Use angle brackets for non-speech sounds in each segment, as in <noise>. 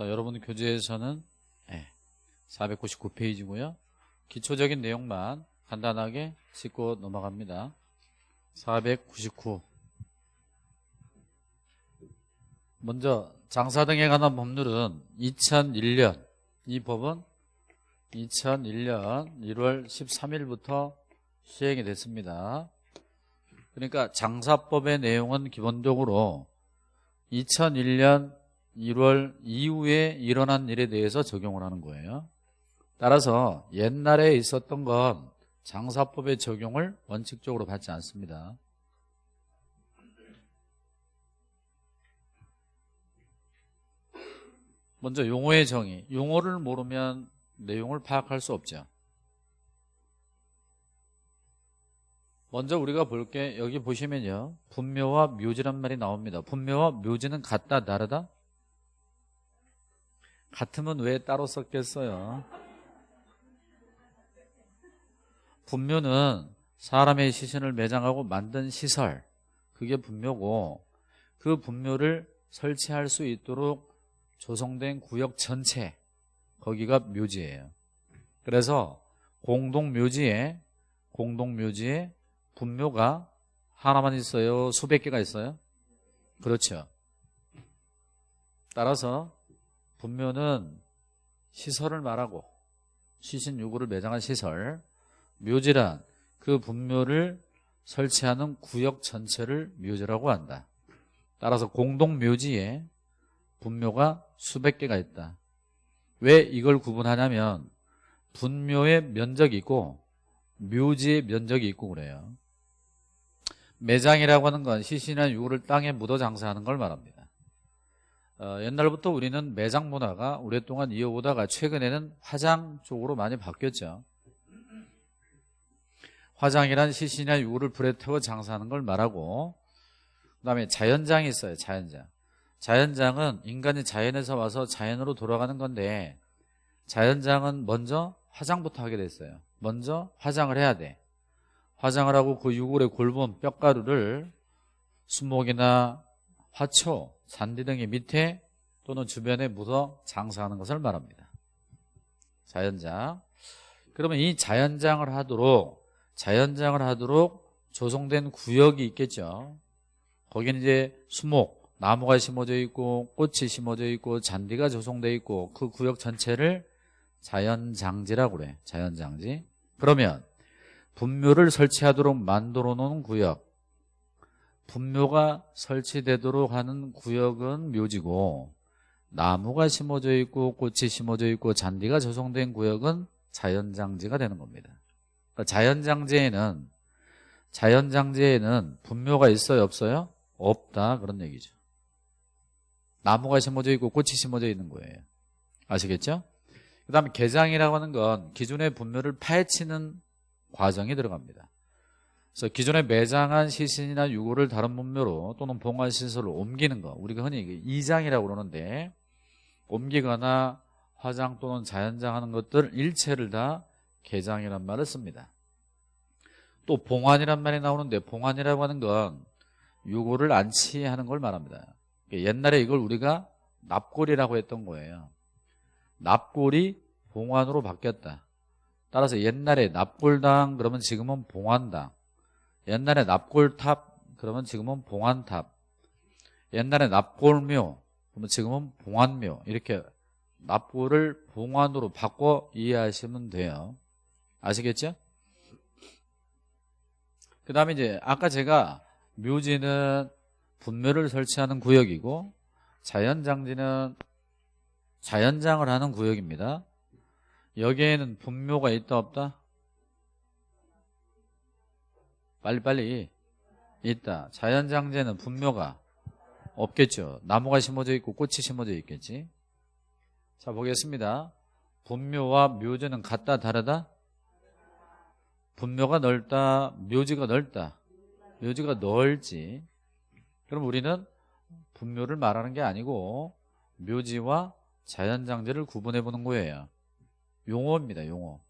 자, 여러분 교재에서는 499페이지고요. 기초적인 내용만 간단하게 짚고 넘어갑니다. 499 먼저 장사 등에 관한 법률은 2001년 이 법은 2001년 1월 13일부터 시행이 됐습니다. 그러니까 장사법의 내용은 기본적으로 2001년 1월 이후에 일어난 일에 대해서 적용을 하는 거예요. 따라서 옛날에 있었던 건 장사법의 적용을 원칙적으로 받지 않습니다. 먼저 용어의 정의. 용어를 모르면 내용을 파악할 수 없죠. 먼저 우리가 볼 게 여기 보시면요. 분묘와 묘지란 말이 나옵니다. 분묘와 묘지는 같다 다르다? 같으면 왜 따로 썼겠어요? 분묘는 사람의 시신을 매장하고 만든 시설 그게 분묘고 그 분묘를 설치할 수 있도록 조성된 구역 전체 거기가 묘지예요. 그래서 공동묘지에 공동묘지에 분묘가 하나만 있어요? 수백 개가 있어요? 그렇죠. 따라서 분묘는 시설을 말하고 시신 유구를 매장한 시설 묘지란 그 분묘를 설치하는 구역 전체를 묘지라고 한다. 따라서 공동묘지에 분묘가 수백 개가 있다. 왜 이걸 구분하냐면 분묘의 면적이 있고 묘지의 면적이 있고 그래요. 매장이라고 하는 건 시신이나 유구를 땅에 묻어 장사하는 걸 말합니다. 어, 옛날부터 우리는 매장 문화가 오랫동안 이어오다가 최근에는 화장 쪽으로 많이 바뀌었죠. 화장이란 시신이나 유구를 불에 태워 장사하는 걸 말하고 그 다음에 자연장이 있어요. 자연장. 자연장은 인간이 자연에서 와서 자연으로 돌아가는 건데 자연장은 먼저 화장부터 하게 됐어요. 먼저 화장을 해야 돼. 화장을 하고 그 유골의 골본 뼈가루를 수목이나 화초, 잔디 등의 밑에 또는 주변에 묻어 장사하는 것을 말합니다. 자연장. 그러면 이 자연장을 하도록 자연장을 하도록 조성된 구역이 있겠죠. 거기는 이제 수목, 나무가 심어져 있고 꽃이 심어져 있고 잔디가 조성돼 있고 그 구역 전체를 자연장지라고 그래. 자연장지. 그러면 분묘를 설치하도록 만들어 놓은 구역 분묘가 설치되도록 하는 구역은 묘지고 나무가 심어져 있고 꽃이 심어져 있고 잔디가 조성된 구역은 자연장지가 되는 겁니다. 그러니까 자연장지에는 자연장지에는 분묘가 있어요 없어요? 없다 그런 얘기죠. 나무가 심어져 있고 꽃이 심어져 있는 거예요. 아시겠죠? 그 다음에 개장이라고 하는 건 기존의 분묘를 파헤치는 과정이 들어갑니다. 그래서 기존에 매장한 시신이나 유골을 다른 분묘로 또는 봉화 시설로 옮기는 거 우리가 흔히 이장이라고 그러는데 옮기거나 화장 또는 자연장하는 것들 일체를 다 개장이란 말을 씁니다. 또 봉환이란 말이 나오는데 봉환이라고 하는 건 유골을 안치하는 걸 말합니다. 옛날에 이걸 우리가 납골이라고 했던 거예요. 납골이 봉환으로 바뀌었다. 따라서 옛날에 납골당 그러면 지금은 봉환당. 옛날에 납골탑 그러면 지금은 봉환탑. 옛날에 납골묘 그러면 지금은 봉환묘. 이렇게 납골을 봉환으로 바꿔 이해하시면 돼요. 아시겠죠? 그 다음에 이제 아까 제가 묘지는 분묘를 설치하는 구역이고 자연장지는 자연장을 하는 구역입니다. 여기에는 분묘가 있다 없다? 빨리빨리 있다. 자연장제는 분묘가 없겠죠. 나무가 심어져 있고 꽃이 심어져 있겠지. 자 보겠습니다. 분묘와 묘지는 같다 다르다? 분묘가 넓다 묘지가 넓다 묘지가 넓지 그럼 우리는 분묘를 말하는 게 아니고 묘지와 자연장제를 구분해 보는 거예요 용어입니다 용어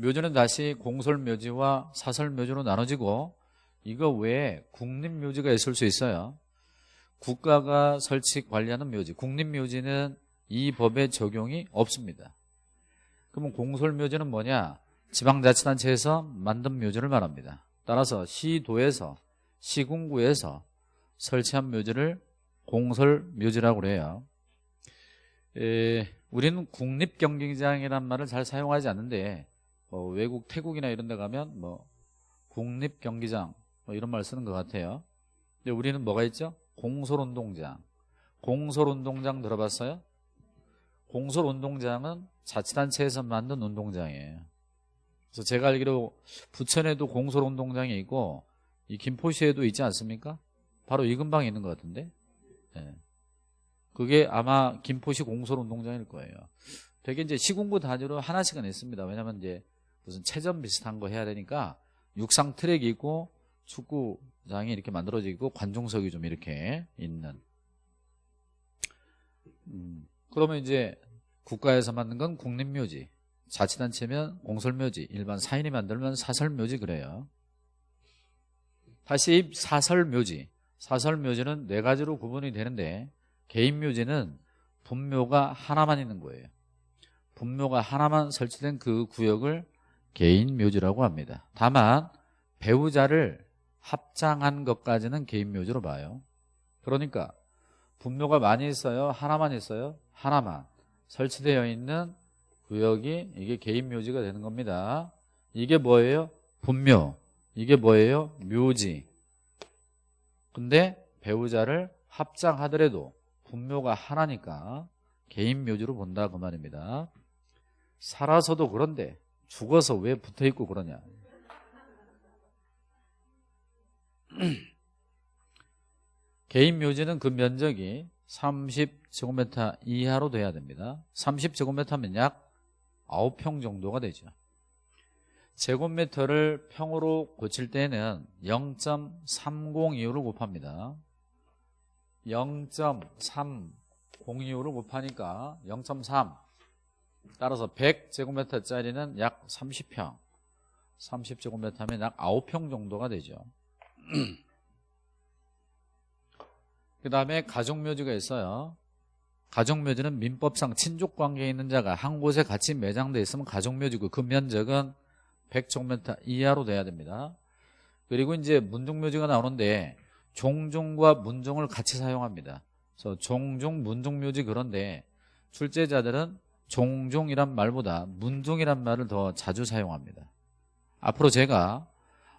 묘지는 다시 공설묘지와 사설묘지로 나눠지고 이거 외에 국립묘지가 있을 수 있어요. 국가가 설치 관리하는 묘지. 국립묘지는 이 법의 적용이 없습니다. 그러면 공설묘지는 뭐냐? 지방자치단체에서 만든 묘지를 말합니다. 따라서 시도에서 시군구에서 설치한 묘지를 공설묘지라고 그래요. 에, 우리는 국립경기장이란 말을 잘 사용하지 않는데 어, 외국 태국이나 이런 데 가면 뭐 국립경기장 뭐 이런 말 쓰는 것 같아요 근데 우리는 뭐가 있죠? 공설운동장 공설운동장 들어봤어요? 공설운동장은 자치단체에서 만든 운동장이에요 그래서 제가 알기로 부천에도 공설운동장이 있고 이 김포시에도 있지 않습니까? 바로 이 근방에 있는 것 같은데 네. 그게 아마 김포시 공설운동장일 거예요 되게 이제 시군구 단위로 하나씩은 있습니다 왜냐면 이제 무슨 체전 비슷한 거 해야 되니까 육상 트랙이 있고 축구장이 이렇게 만들어지고 관중석이 좀 이렇게 있는. 음, 그러면 이제 국가에서 만든 건 국립묘지. 자치단체면 공설묘지 일반 사인이 만들면 사설묘지 그래요. 다시 사설묘지. 사설묘지는 네 가지로 구분이 되는데 개인묘지는 분묘가 하나만 있는 거예요. 분묘가 하나만 설치된 그 구역을 개인 묘지라고 합니다. 다만 배우자를 합장한 것까지는 개인 묘지로 봐요. 그러니까 분묘가 많이 있어요. 하나만 있어요. 하나만. 설치되어 있는 구역이 이게 개인 묘지가 되는 겁니다. 이게 뭐예요? 분묘. 이게 뭐예요? 묘지. 근데 배우자를 합장하더라도 분묘가 하나니까 개인 묘지로 본다 그 말입니다. 살아서도 그런데 죽어서 왜 붙어 있고 그러냐? <clears throat> 개인 묘지는 그 면적이 30제곱미터 이하로 돼야 됩니다. 30제곱미터면 약 9평 정도가 되죠. 제곱미터를 평으로 고칠 때는 0.302를 곱합니다. 0.302를 곱하니까 0.3 따라서 100제곱미터짜리는 약 30평. 30제곱미터면 약 9평 정도가 되죠. <clears throat> 그 다음에 가족묘지가 있어요. 가족묘지는 민법상 친족관계에 있는 자가 한 곳에 같이 매장되어 있으면 가족묘지고 그 면적은 100제곱미터 이하로 돼야 됩니다. 그리고 이제 문종묘지가 나오는데 종종과 문종을 같이 사용합니다. 그래서 종종, 문종묘지 그런데 출제자들은 종종이란 말보다 문종이란 말을 더 자주 사용합니다. 앞으로 제가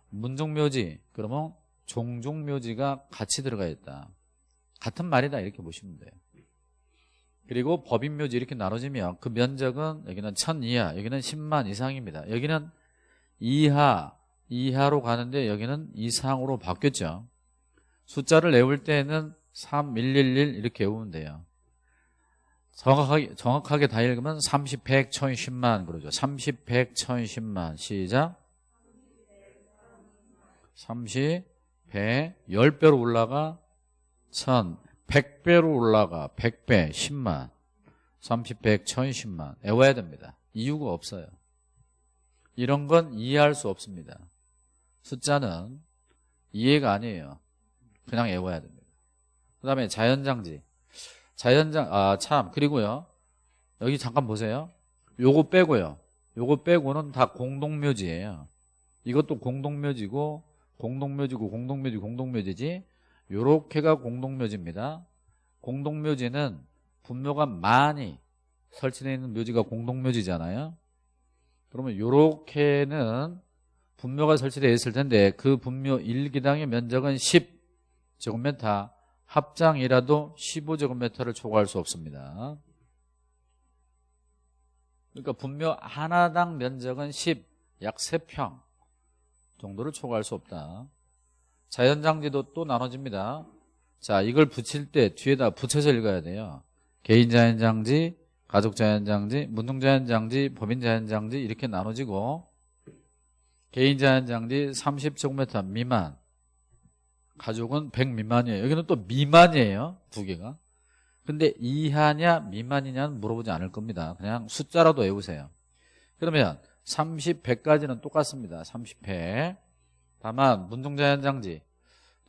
문종묘지 그러면 종종묘지가 같이 들어가 있다. 같은 말이다 이렇게 보시면 돼요. 그리고 법인묘지 이렇게 나눠지면 그 면적은 여기는 천 이하 여기는 10만 이상입니다. 여기는 이하 이하로 가는데 여기는 이상으로 바뀌었죠. 숫자를 외울 때는 3, 1, 1, 1 이렇게 외우면 돼요 정확하게, 정확하게 다 읽으면 30, 100, 1000, 10만 그러죠. 30, 100, 1000, 10만. 시작. 30, 100, 10배로 올라가 1000, 100배로 올라가 100배, 10만. 30, 100, 1000, 10만. 외워야 됩니다. 이유가 없어요. 이런 건 이해할 수 없습니다. 숫자는 이해가 아니에요. 그냥 외워야 됩니다. 그 다음에 자연장지 자연장 아 참 그리고요. 여기 잠깐 보세요. 요거 빼고요. 요거 빼고는 다 공동묘지예요. 이것도 공동묘지고 공동묘지고 공동묘지 공동묘지지. 요렇게가 공동묘지입니다. 공동묘지는 분묘가 많이 설치되어 있는 묘지가 공동묘지잖아요. 그러면 요렇게는 분묘가 설치되어 있을 텐데 그 분묘 1기당의 면적은 10제곱미터 합장이라도 15제곱미터를 초과할 수 없습니다. 그러니까 분묘 하나당 면적은 10, 약 3평 정도를 초과할 수 없다. 자연장지도 또 나눠집니다. 자 이걸 붙일 때 뒤에다 붙여서 읽어야 돼요. 개인자연장지, 가족자연장지, 문동자연장지, 법인자연장지 이렇게 나눠지고 개인자연장지 30제곱미터 미만 가족은 100 미만이에요. 여기는 또 미만이에요 두 개가. 근데 이하냐 미만이냐는 물어보지 않을 겁니다. 그냥 숫자라도 외우세요. 그러면 30, 100까지는 똑같습니다. 30, 100 다만 문종자연장지.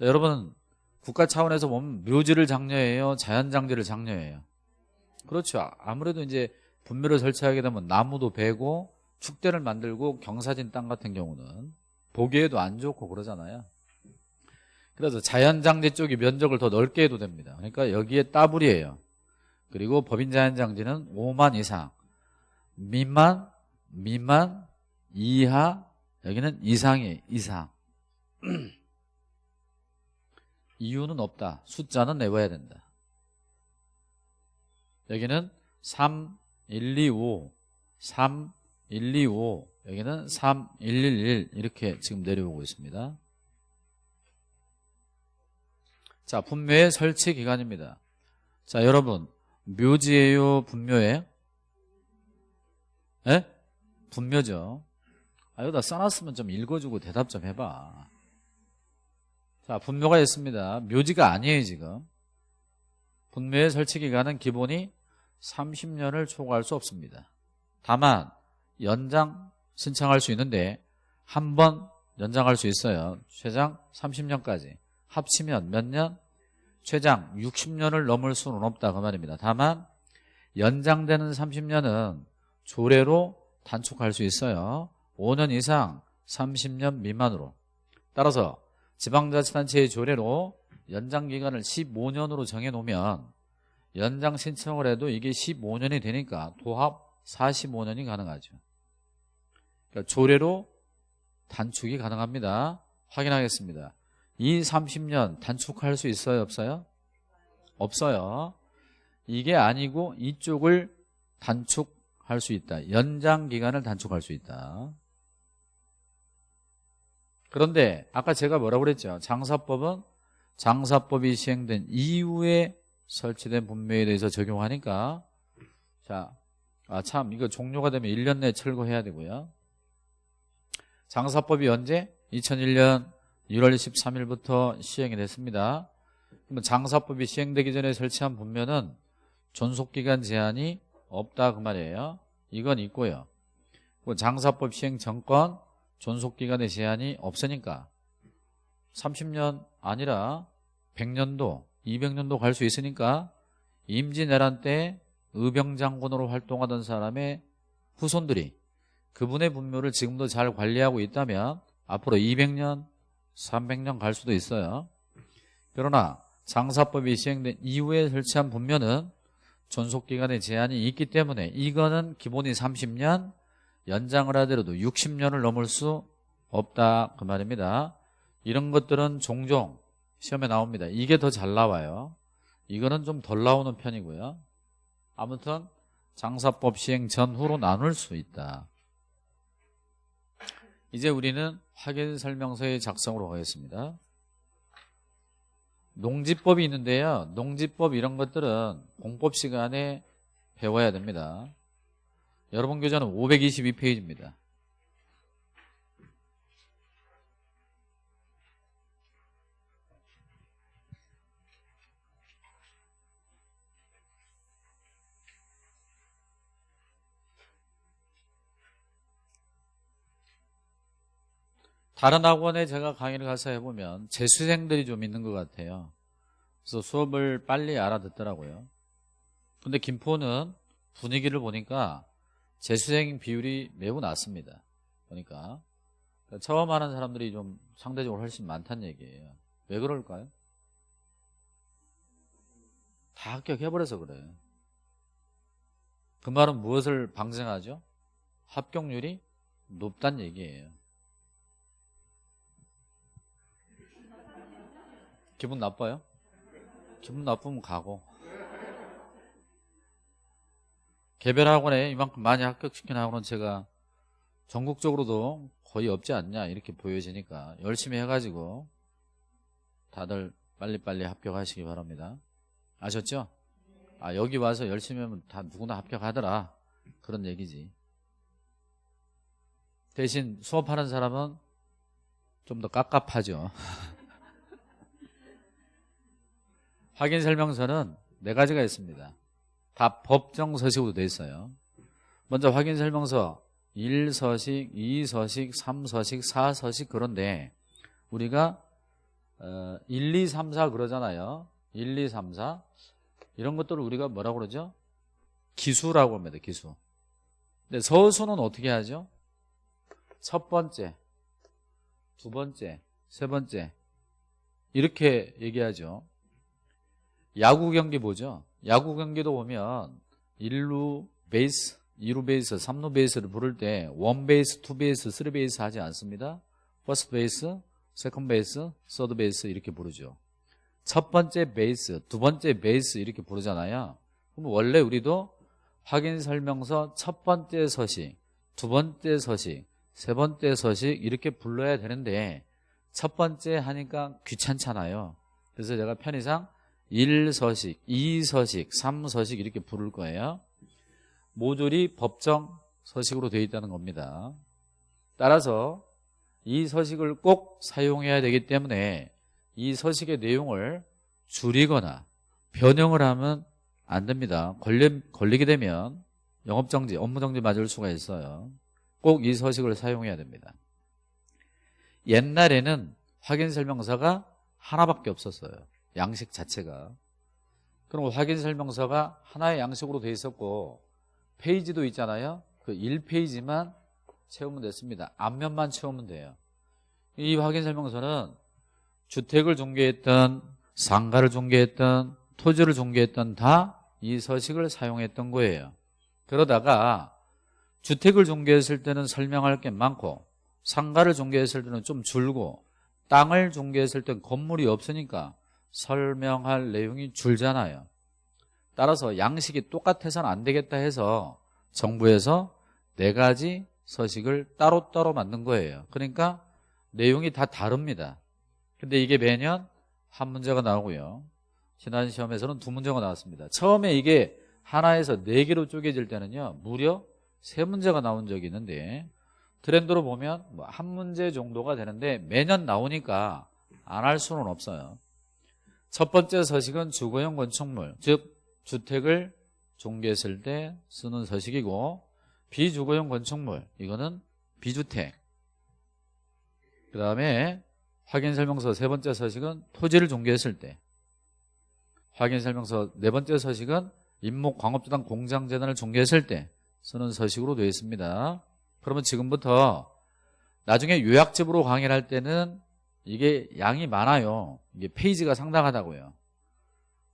여러분 국가 차원에서 보면 묘지를 장려해요 자연장지를 장려해요. 그렇죠. 아무래도 이제 분묘를 설치하게 되면 나무도 베고 축대를 만들고 경사진 땅 같은 경우는 보기에도 안 좋고 그러잖아요 그래서 자연장지 쪽이 면적을 더 넓게 해도 됩니다. 그러니까 여기에 따블이에요. 그리고 법인자연장지는 5만 이상. 미만 미만 이하 여기는 이상이 이상. <clears throat> 이유는 없다. 숫자는 내봐야 된다. 여기는 3, 1, 2, 5 3, 1, 2, 5 여기는 3, 1, 1, 1 이렇게 지금 내려오고 있습니다 자 분묘의 설치 기간입니다. 자 여러분 묘지예요 분묘에? 예? 분묘죠. 아 여기다 써놨으면 좀 읽어주고 대답 좀 해봐. 자 분묘가 있습니다. 묘지가 아니에요 지금. 분묘의 설치 기간은 기본이 30년을 초과할 수 없습니다. 다만 연장 신청할 수 있는데 한 번 연장할 수 있어요. 최장 30년까지 합치면 몇 년? 최장 60년을 넘을 수는 없다 그 말입니다. 다만 연장되는 30년은 조례로 단축할 수 있어요. 5년 이상 30년 미만으로. 따라서 지방자치단체의 조례로 연장기간을 15년으로 정해놓으면 연장 신청을 해도 이게 15년이 되니까 도합 45년이 가능하죠. 그러니까 조례로 단축이 가능합니다. 확인하겠습니다 이 30년 단축할 수 있어요 없어요? 없어요. 이게 아니고 이쪽을 단축할 수 있다. 연장 기간을 단축할 수 있다. 그런데 아까 제가 뭐라고 그랬죠? 장사법은 장사법이 시행된 이후에 설치된 분묘에 대해서 적용하니까. 자, 아 참 이거 종료가 되면 1년 내에 철거해야 되고요. 장사법이 언제? 2001년 1월 13일부터 시행이 됐습니다. 그러면 장사법이 시행되기 전에 설치한 분묘는 존속기간 제한이 없다 그 말이에요. 이건 있고요. 장사법 시행 전권 존속기간의 제한이 없으니까 30년 아니라 100년도 200년도 갈 수 있으니까 임진왜란 때 의병장군으로 활동하던 사람의 후손들이 그분의 분묘를 지금도 잘 관리하고 있다면 앞으로 200년 300년 갈 수도 있어요. 그러나 장사법이 시행된 이후에 설치한 분묘는 존속기간의 제한이 있기 때문에 이거는 기본이 30년 연장을 하더라도 60년을 넘을 수 없다. 그 말입니다. 이런 것들은 종종 시험에 나옵니다. 이게 더 잘 나와요. 이거는 좀 덜 나오는 편이고요. 아무튼 장사법 시행 전후로 나눌 수 있다 이제 우리는 확인 설명서의 작성으로 가겠습니다. 농지법이 있는데요. 농지법 이런 것들은 공법 시간에 배워야 됩니다. 여러분 교재는 522페이지입니다 다른 학원에 제가 강의를 가서 해보면 재수생들이 좀 있는 것 같아요. 그래서 수업을 빨리 알아듣더라고요. 근데 김포는 분위기를 보니까 재수생 비율이 매우 낮습니다. 보니까. 그러니까 처음 하는 사람들이 좀 상대적으로 훨씬 많다는 얘기예요. 왜 그럴까요? 다 합격해버려서 그래요. 그 말은 무엇을 방증하죠? 합격률이 높다는 얘기예요 기분 나빠요? 기분 나쁘면 가고. 개별 학원에 이만큼 많이 합격시킨 학원은 제가 전국적으로도 거의 없지 않냐 이렇게 보여지니까 열심히 해가지고 다들 빨리빨리 합격하시기 바랍니다. 아셨죠? 아 여기 와서 열심히 하면 다 누구나 합격하더라. 그런 얘기지. 대신 수업하는 사람은 좀 더 깝깝하죠 <laughs> 확인 설명서는 네 가지가 있습니다. 다 법정 서식으로 되어 있어요. 먼저 확인 설명서 1서식, 2서식, 3서식, 4서식 그런데 우리가 어, 1, 2, 3, 4 그러잖아요. 1, 2, 3, 4 이런 것들을 우리가 뭐라고 그러죠? 기수라고 합니다. 기수. 근데 서수는 어떻게 하죠? 첫 번째, 두 번째, 세 번째 이렇게 얘기하죠. 야구 경기 보죠. 야구 경기도 보면 1루 베이스, 2루 베이스, 3루 베이스를 부를 때 one base, two base, three base 하지 않습니다. first base, second base, third base 이렇게 부르죠. 첫 번째 베이스, 두 번째 베이스 이렇게 부르잖아요. 그럼 원래 우리도 확인 설명서 첫 번째 서식, 두 번째 서식, 세 번째 서식 이렇게 불러야 되는데 첫 번째 하니까 귀찮잖아요. 그래서 제가 편의상 1서식, 2서식, 3서식 이렇게 부를 거예요. 모듈이 법정 서식으로 되어 있다는 겁니다. 따라서 이 서식을 꼭 사용해야 되기 때문에 이 서식의 내용을 줄이거나 변형을 하면 안 됩니다. 걸리, 걸리게 되면 영업정지, 업무정지 맞을 수가 있어요. 꼭 이 서식을 사용해야 됩니다. 옛날에는 확인설명서가 하나밖에 없었어요. 양식 자체가. 그럼 확인 설명서가 하나의 양식으로 돼 있었고 페이지도 있잖아요. 그 1페이지만 채우면 됐습니다. 앞면만 채우면 돼요. 이 확인 설명서는 주택을 중개했던 상가를 중개했던 토지를 중개했던 다 이 서식을 사용했던 거예요. 그러다가 주택을 중개했을 때는 설명할 게 많고 상가를 중개했을 때는 좀 줄고 땅을 중개했을 땐 건물이 없으니까 설명할 내용이 줄잖아요. 따라서 양식이 똑같아서는 안 되겠다 해서 정부에서 네 가지 서식을 따로따로 만든 거예요. 그러니까 내용이 다 다릅니다. 근데 이게 매년 한 문제가 나오고요. 지난 시험에서는 두 문제가 나왔습니다. 처음에 이게 하나에서 네 개로 쪼개질 때는요. 무려 세 문제가 나온 적이 있는데 트렌드로 보면 뭐 한 문제 정도가 되는데 매년 나오니까 안 할 수는 없어요. 첫 번째 서식은 주거용 건축물, 즉 주택을 중개했을 때 쓰는 서식이고 비주거용 건축물, 이거는 비주택. 그 다음에 확인설명서 세 번째 서식은 토지를 중개했을 때 확인설명서 네 번째 서식은 임목 광업주당 공장재단을 중개했을 때 쓰는 서식으로 되어 있습니다. 그러면 지금부터 나중에 요약집으로 강의를 할 때는 이게 양이 많아요. 이게 페이지가 상당하다고요.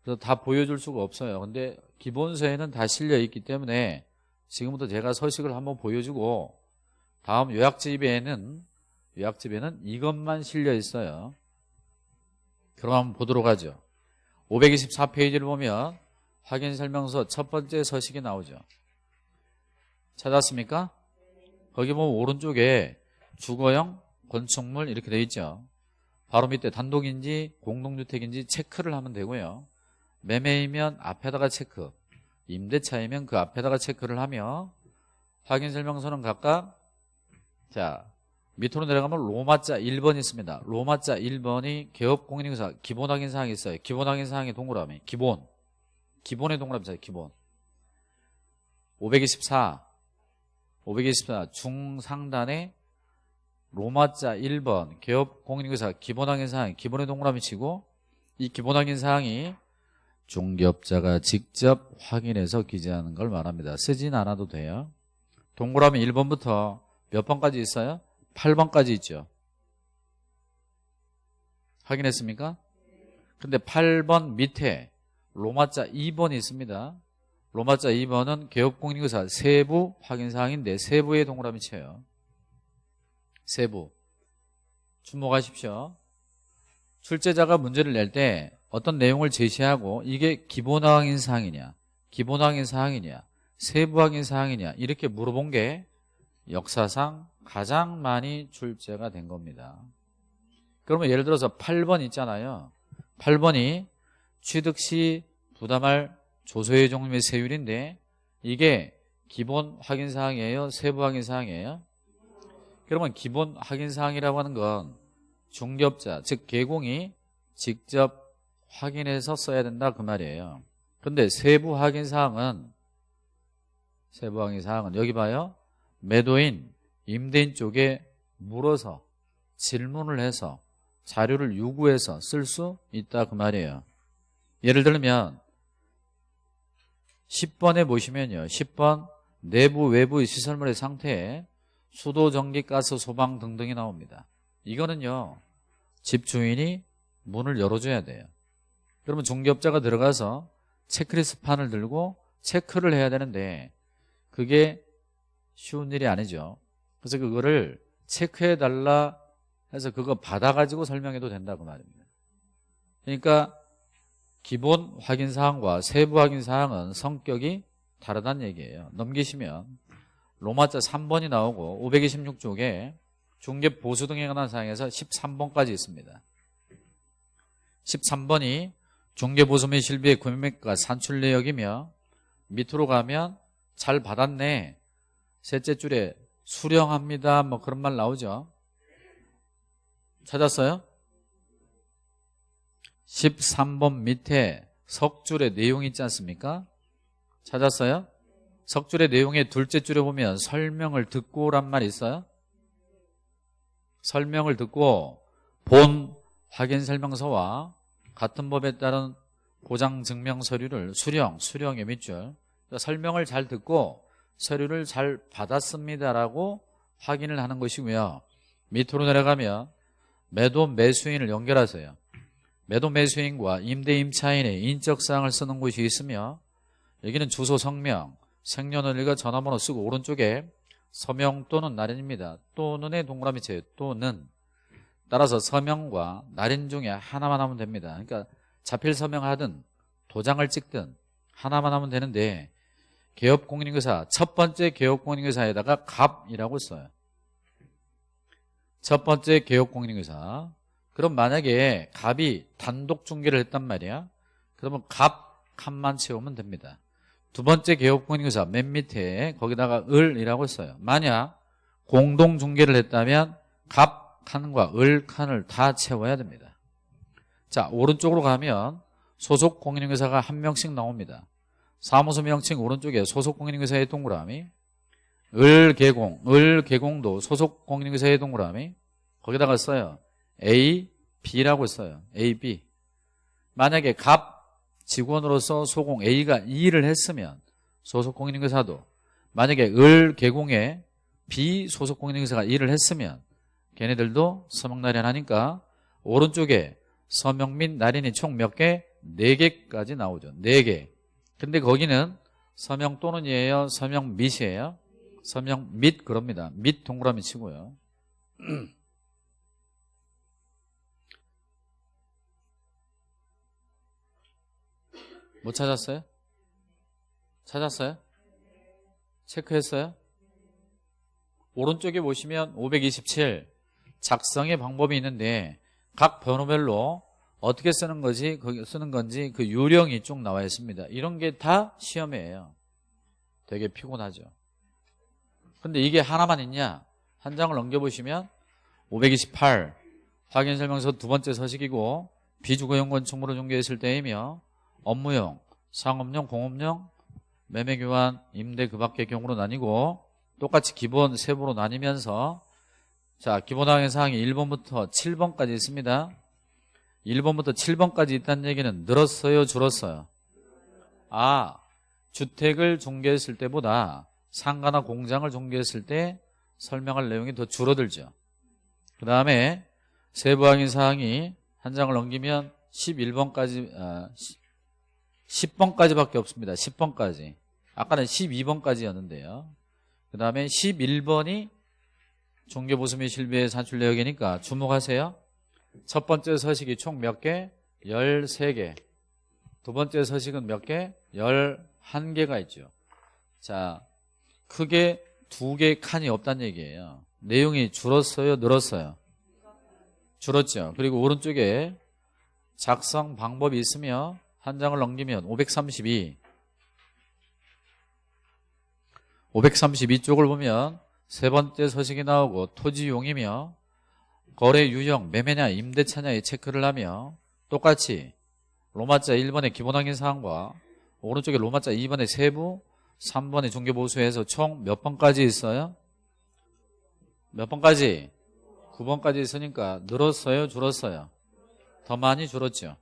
그래서 다 보여줄 수가 없어요. 근데 기본서에는 다 실려 있기 때문에 지금부터 제가 서식을 한번 보여주고 다음 요약집에는 요약집에는 이것만 실려 있어요. 그럼 한번 보도록 하죠. 524페이지를 보면 확인 설명서 첫 번째 서식이 나오죠. 찾았습니까? 거기 보면 오른쪽에 주거형 건축물 이렇게 되어 있죠. 바로 밑에 단독인지 공동주택인지 체크를 하면 되고요. 매매이면 앞에다가 체크, 임대차이면 그 앞에다가 체크를 하며 확인설명서는 각각 자 밑으로 내려가면 로마자 1번 있습니다. 로마자 1번이 개업공인인사 기본 확인 사항이 있어요. 기본 확인 사항의 동그라미 기본 기본의 동그라미 있어요. 기본 524 524 중상단에 로마자 1번 개업 공인인사 기본 확인 사항 기본의 동그라미 치고 이 기본 확인 사항이 중개업자가 직접 확인해서 기재하는 걸 말합니다. 쓰진 않아도 돼요. 동그라미 1번부터 몇 번까지 있어요? 8번까지 있죠. 확인했습니까? 근데 8번 밑에 로마자 2번이 있습니다. 로마자 2번은 개업공인인사 세부 확인사항인데 세부의 동그라미 쳐요. 세부. 주목하십시오. 출제자가 문제를 낼 때 어떤 내용을 제시하고 이게 기본 확인 사항이냐 기본 확인 사항이냐 세부 확인 사항이냐 이렇게 물어본 게 역사상 가장 많이 출제가 된 겁니다. 그러면 예를 들어서 8번 있잖아요. 8번이 취득 시 부담할 조소의 종류 및 세율인데 이게 기본 확인 사항이에요? 세부 확인 사항이에요? 그러면 기본 확인 사항이라고 하는 건 중개업자 즉 개공이 직접 확인해서 써야 된다 그 말이에요. 근데 세부 확인 사항은 세부 확인 사항은 여기 봐요. 매도인 임대인 쪽에 물어서 질문을 해서 자료를 요구해서 쓸 수 있다 그 말이에요. 예를 들면 10번에 보시면요. 10번 내부 외부 시설물의 상태에 수도, 전기, 가스, 소방 등등이 나옵니다. 이거는요. 집 주인이 문을 열어줘야 돼요. 그러면 중개업자가 들어가서 체크리스트 판을 들고 체크를 해야 되는데 그게 쉬운 일이 아니죠. 그래서 그거를 체크해 달라 해서 그거 받아가지고 설명해도 된다고 말입니다. 그러니까 기본 확인 사항과 세부 확인 사항은 성격이 다르다는 얘기예요. 넘기시면 로마자 3번이 나오고 526쪽에 중개 보수 등에 관한 사항에서 13번까지 있습니다. 13번이 중개 보수 및 실비의 구매액과 산출 내역이며 밑으로 가면 잘 받았네. 셋째 줄에 수령합니다. 뭐 그런 말 나오죠. 찾았어요? 13번 밑에 석줄의 내용이 있지 않습니까? 찾았어요? 석줄의 내용의 둘째 줄에 보면 설명을 듣고란 말이 있어요? 설명을 듣고 본 확인 설명서와 같은 법에 따른 보장 증명 서류를 수령, 수령의 밑줄 그러니까 설명을 잘 듣고 서류를 잘 받았습니다라고 확인을 하는 것이고요. 밑으로 내려가면 매도 매수인을 연결하세요. 매도 매수인과 임대 임차인의 인적사항을 쓰는 곳이 있으며 여기는 주소 성명, 생년월일과 전화번호 쓰고 오른쪽에 서명 또는 날인입니다. 또는의 동그라미 쳐요. 또는 따라서 서명과 날인 중에 하나만 하면 됩니다. 그러니까 자필 서명하든 도장을 찍든 하나만 하면 되는데 개업공인인사 첫 번째 개업공인인사에다가 갑이라고 써요. 첫 번째 개업공인인사 그럼 만약에 갑이 단독 중개를 했단 말이야. 그러면 갑 칸만 채우면 됩니다. 두 번째 개업공인인사 맨 밑에 거기다가 을이라고 써요. 만약 공동 중개를 했다면 갑 칸과 을 칸을 다 채워야 됩니다. 자 오른쪽으로 가면 소속 공인인사가 한 명씩 나옵니다. 사무소 명칭 오른쪽에 소속 공인인사의 동그라미 을 개공, 을 개공도 소속 공인인사의 동그라미 거기다가 써요. A, B라고 써요. A, B. 만약에 갑 직원으로서 소공 A가 이 일을 했으면 소속 공인인사도 만약에 을 개공에 B 소속 공인인사가 일을 했으면 걔네들도 서명 날인 하니까 오른쪽에 서명 및 날인이 총 몇 개? 네 개까지 나오죠. 네 개. 근데 거기는 서명 또는이에요? 서명 및이에요? 서명 및 그럽니다. 및 동그라미 치고요. <clears throat> 못 찾았어요? 찾았어요? 체크했어요? 오른쪽에 보시면 527 작성의 방법이 있는데 각 번호별로 어떻게 쓰는 거지 쓰는 건지 그 요령이 쭉 나와 있습니다. 이런 게 다 시험이에요. 되게 피곤하죠. 근데 이게 하나만 있냐? 한 장을 넘겨보시면 528 확인 설명서 두 번째 서식이고 비주거용 건축물을 중개했을 때이며 업무용, 상업용, 공업용, 매매교환, 임대 그 밖의 경우로 나뉘고 똑같이 기본 세부로 나뉘면서 자 기본항의 사항이 1번부터 7번까지 있습니다. 1번부터 7번까지 있다는 얘기는 늘었어요 줄었어요? 아 주택을 중개했을 때보다 상가나 공장을 중개했을 때 설명할 내용이 더 줄어들죠. 그 다음에 세부항의 사항이 한 장을 넘기면 11번까지 아, 10번까지밖에 없습니다 10번까지 아까는 12번까지였는데요 그 다음에 11번이 종교보수 및 실비의 산출 내역이니까 주목하세요. 첫 번째 서식이 총 몇 개? 13개. 두 번째 서식은 몇 개? 11개가 있죠. 자, 크게 두 개 칸이 없다는 얘기예요. 내용이 줄었어요? 늘었어요? 줄었죠. 그리고 오른쪽에 작성 방법이 있으며 한 장을 넘기면 532 532쪽을 보면 세 번째 서식이 나오고 토지용이며 거래 유형, 매매냐, 임대차냐의 체크를 하며 똑같이 로마자 1번의 기본 확인 사항과 오른쪽에 로마자 2번의 세부, 3번의 중개보수에서 총 몇 번까지 있어요? 몇 번까지? 9번까지 있으니까 늘었어요 줄었어요 더 많이 줄었죠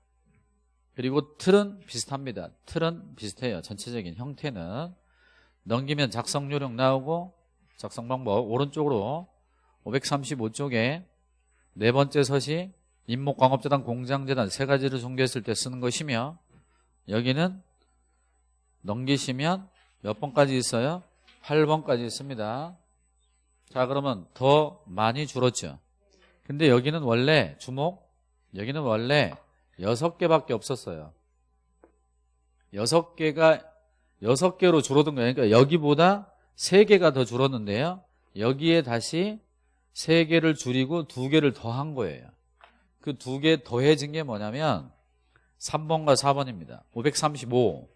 그리고 틀은 비슷합니다. 틀은 비슷해요. 전체적인 형태는. 넘기면 작성 요령 나오고 작성 방법 오른쪽으로 535쪽에 네 번째 서시 임목광업재단 공장재단 세 가지를 종교했을 때 쓰는 것이며 여기는 넘기시면 몇 번까지 있어요? 8번까지 있습니다. 자 그러면 더 많이 줄었죠. 근데 여기는 원래 주목 여기는 원래 6개밖에 없었어요. 6개가 6개로 줄어든 거예요. 그러니까 여기보다 3개가 더 줄었는데요. 여기에 다시 3개를 줄이고 2개를 더한 거예요. 그 2개 더해진 게 뭐냐면 3번과 4번입니다. 535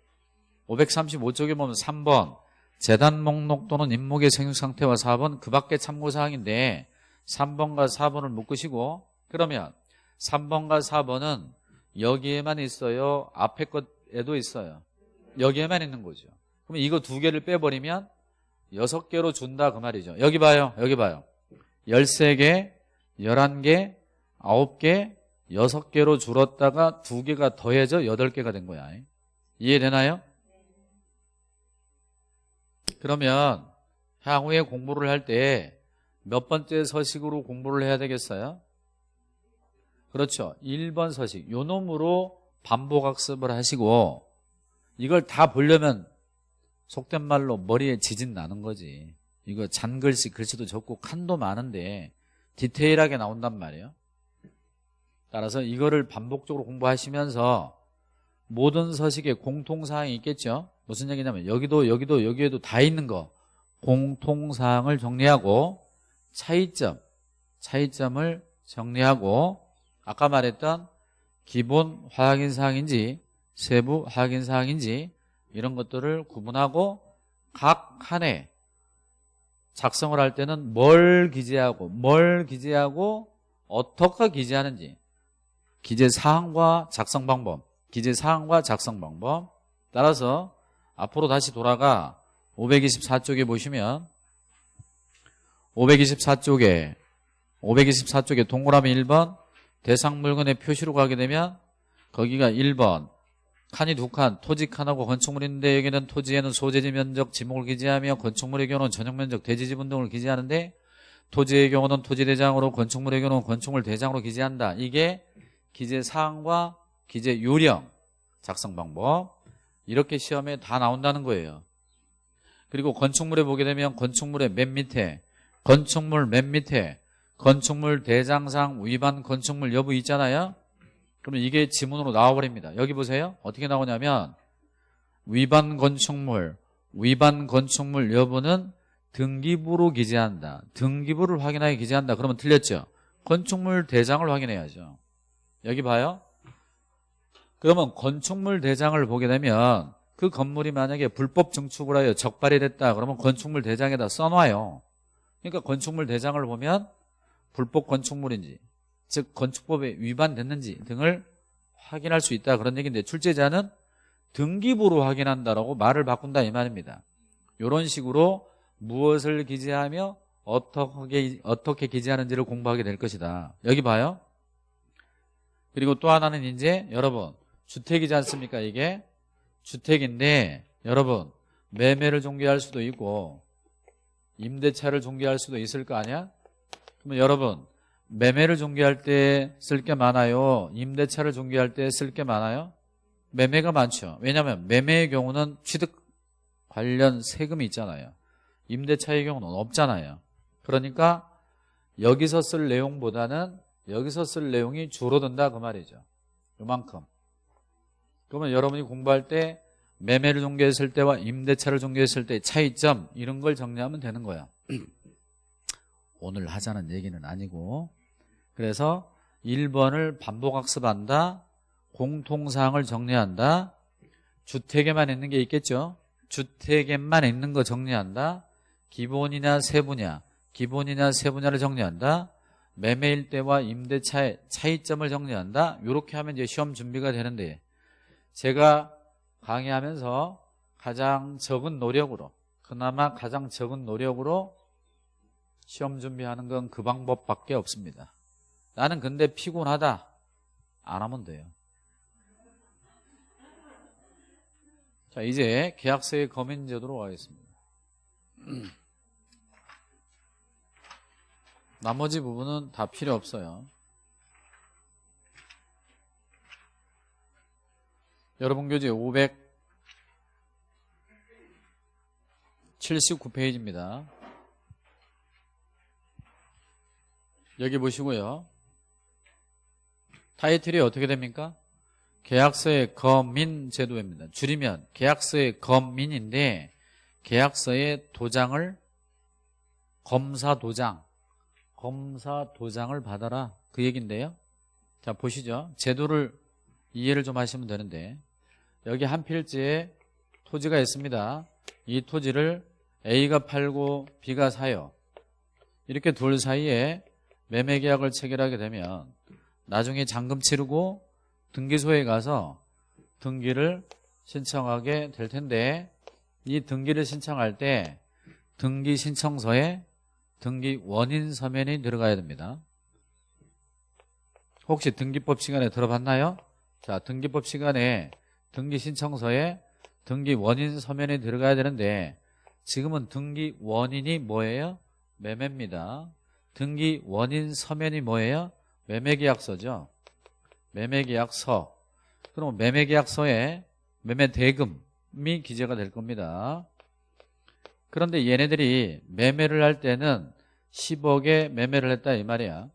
535쪽에 보면 3번. 재단 목록 또는 임목의 생육 상태와 4번. 그 밖에 참고 사항인데 3번과 4번을 묶으시고 그러면 3번과 4번은 여기에만 있어요. 앞에 것에도 있어요. 여기에만 있는 거죠. 그러면 이거 두 개를 빼버리면 6개로 준다 그 말이죠. 여기 봐요. 여기 봐요. 13개 11개 9개 6개로 줄었다가 두 개가 더해져 8개가 된 거야. 이해되나요? 그러면 향후에 공부를 할 때 몇 번째 서식으로 공부를 해야 되겠어요? 그렇죠. 1번 서식. 요 놈으로 반복학습을 하시고 이걸 다 보려면 속된 말로 머리에 지진 나는 거지. 이거 잔글씨 글씨도 적고 칸도 많은데 디테일하게 나온단 말이에요. 따라서 이거를 반복적으로 공부하시면서 모든 서식에 공통사항이 있겠죠. 무슨 얘기냐면 여기도 여기도 여기에도 다 있는 거 공통사항을 정리하고 차이점 차이점을 정리하고 아까 말했던 기본 화학인사항인지 세부 화학인사항인지 이런 것들을 구분하고 각 칸에 작성을 할 때는 뭘 기재하고 뭘 기재하고 어떻게 기재하는지 기재 사항과 작성 방법 기재 사항과 작성 방법 따라서 앞으로 다시 돌아가 524쪽에 보시면 524쪽에 524쪽에 동그라미 1번 대상 물건의 표시로 가게 되면 거기가 1번 칸이 두 칸, 토지 칸하고 건축물인데 여기는 토지에는 소재지 면적, 지목을 기재하며 건축물의 경우는 전용 면적, 대지 지분 등을 기재하는데 토지의 경우는 토지 대장으로 건축물의 경우는 건축물 대장으로 기재한다. 이게 기재 사항과 기재 요령 작성 방법 이렇게 시험에 다 나온다는 거예요. 그리고 건축물에 보게 되면 건축물의 맨 밑에 건축물 맨 밑에 건축물 대장상 위반 건축물 여부 있잖아요. 그러면 이게 지문으로 나와버립니다. 여기 보세요. 어떻게 나오냐면 위반 건축물, 위반 건축물 여부는 등기부로 기재한다. 등기부를 확인하게 기재한다. 그러면 틀렸죠. 건축물 대장을 확인해야죠. 여기 봐요. 그러면 건축물 대장을 보게 되면 그 건물이 만약에 불법 증축을 하여 적발이 됐다. 그러면 건축물 대장에다 써놔요. 그러니까 건축물 대장을 보면 불법 건축물인지 즉 건축법에 위반됐는지 등을 확인할 수 있다. 그런 얘기인데 출제자는 등기부로 확인한다라고 말을 바꾼다 이 말입니다. 이런 식으로 무엇을 기재하며 어떻게 어떻게 기재하는지를 공부하게 될 것이다. 여기 봐요. 그리고 또 하나는 이제 여러분 주택이지 않습니까 이게? 주택인데 여러분 매매를 종결할 수도 있고 임대차를 종결할 수도 있을 거 아니야 그러면 여러분 매매를 중개할 때 쓸 게 많아요? 임대차를 중개할 때 쓸 게 많아요? 매매가 많죠. 왜냐하면 매매의 경우는 취득 관련 세금이 있잖아요. 임대차의 경우는 없잖아요. 그러니까 여기서 쓸 내용보다는 여기서 쓸 내용이 줄어든다 그 말이죠. 요만큼. 그러면 여러분이 공부할 때 매매를 중개했을 때와 임대차를 중개했을 때 차이점 이런 걸 정리하면 되는 거야. <clears throat> 오늘 하자는 얘기는 아니고. 그래서 1번을 반복학습한다 공통사항을 정리한다 주택에만 있는 게 있겠죠? 주택에만 있는 거 정리한다 기본이냐 세분야 기본이냐 세분야를 정리한다 매매일 때와 임대차의 차이점을 정리한다. 이렇게 하면 이제 시험 준비가 되는데 제가 강의하면서 가장 적은 노력으로 그나마 가장 적은 노력으로 시험 준비하는 건 그 방법밖에 없습니다. 나는 근데 피곤하다. 안 하면 돼요. 자 이제 계약서의 검인제도로 가겠습니다. 나머지 부분은 다 필요 없어요. 여러분 교재 579페이지입니다 여기 보시고요 타이틀이 어떻게 됩니까? 계약서의 검민 제도입니다. 줄이면 계약서의 검민인데 계약서의 도장을 검사 도장 검사 도장을 받아라 그 얘긴데요. 자 보시죠. 제도를 이해를 좀 하시면 되는데 여기 한 필지에 토지가 있습니다. 이 토지를 A가 팔고 B가 사요. 이렇게 둘 사이에 매매 계약을 체결하게 되면 나중에 잔금 치르고 등기소에 가서 등기를 신청하게 될 텐데 이 등기를 신청할 때 등기 신청서에 등기 원인 서면이 들어가야 됩니다. 혹시 등기법 시간에 들어봤나요? 자, 등기법 시간에 등기 신청서에 등기 원인 서면이 들어가야 되는데 지금은 등기 원인이 뭐예요? 매매입니다. 등기 원인 서면이 뭐예요? 매매계약서죠. 매매계약서. 그럼 매매계약서에 매매대금이 기재가 될 겁니다. 그런데 얘네들이 매매를 할 때는 10억에 매매를 했다 이 말이야.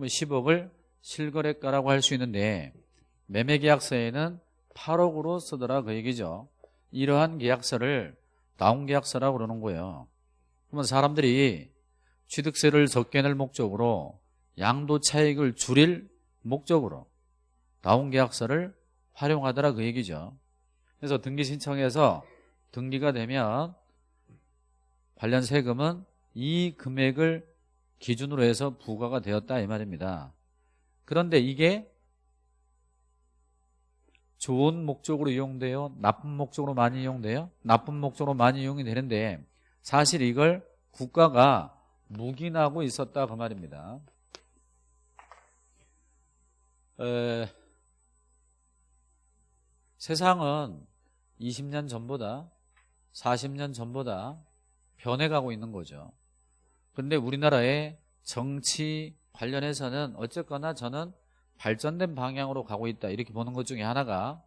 10억을 실거래가라고 할 수 있는데 매매계약서에는 8억으로 쓰더라 그 얘기죠. 이러한 계약서를 다운계약서라고 그러는 거예요. 그러면 사람들이 취득세를 적게 낼 목적으로 양도 차익을 줄일 목적으로 나온 계약서를 활용하더라 그 얘기죠. 그래서 등기 신청해서 등기가 되면 관련 세금은 이 금액을 기준으로 해서 부과가 되었다 이 말입니다. 그런데 이게 좋은 목적으로 이용돼요? 나쁜 목적으로 많이 이용돼요? 나쁜 목적으로 많이 이용이 되는데 사실 이걸 국가가 묵인하고 있었다 그 말입니다. 에, 세상은 20년 전보다 40년 전보다 변해가고 있는 거죠. 근데 우리나라의 정치 관련해서는 어쨌거나 저는 발전된 방향으로 가고 있다 이렇게 보는 것 중에 하나가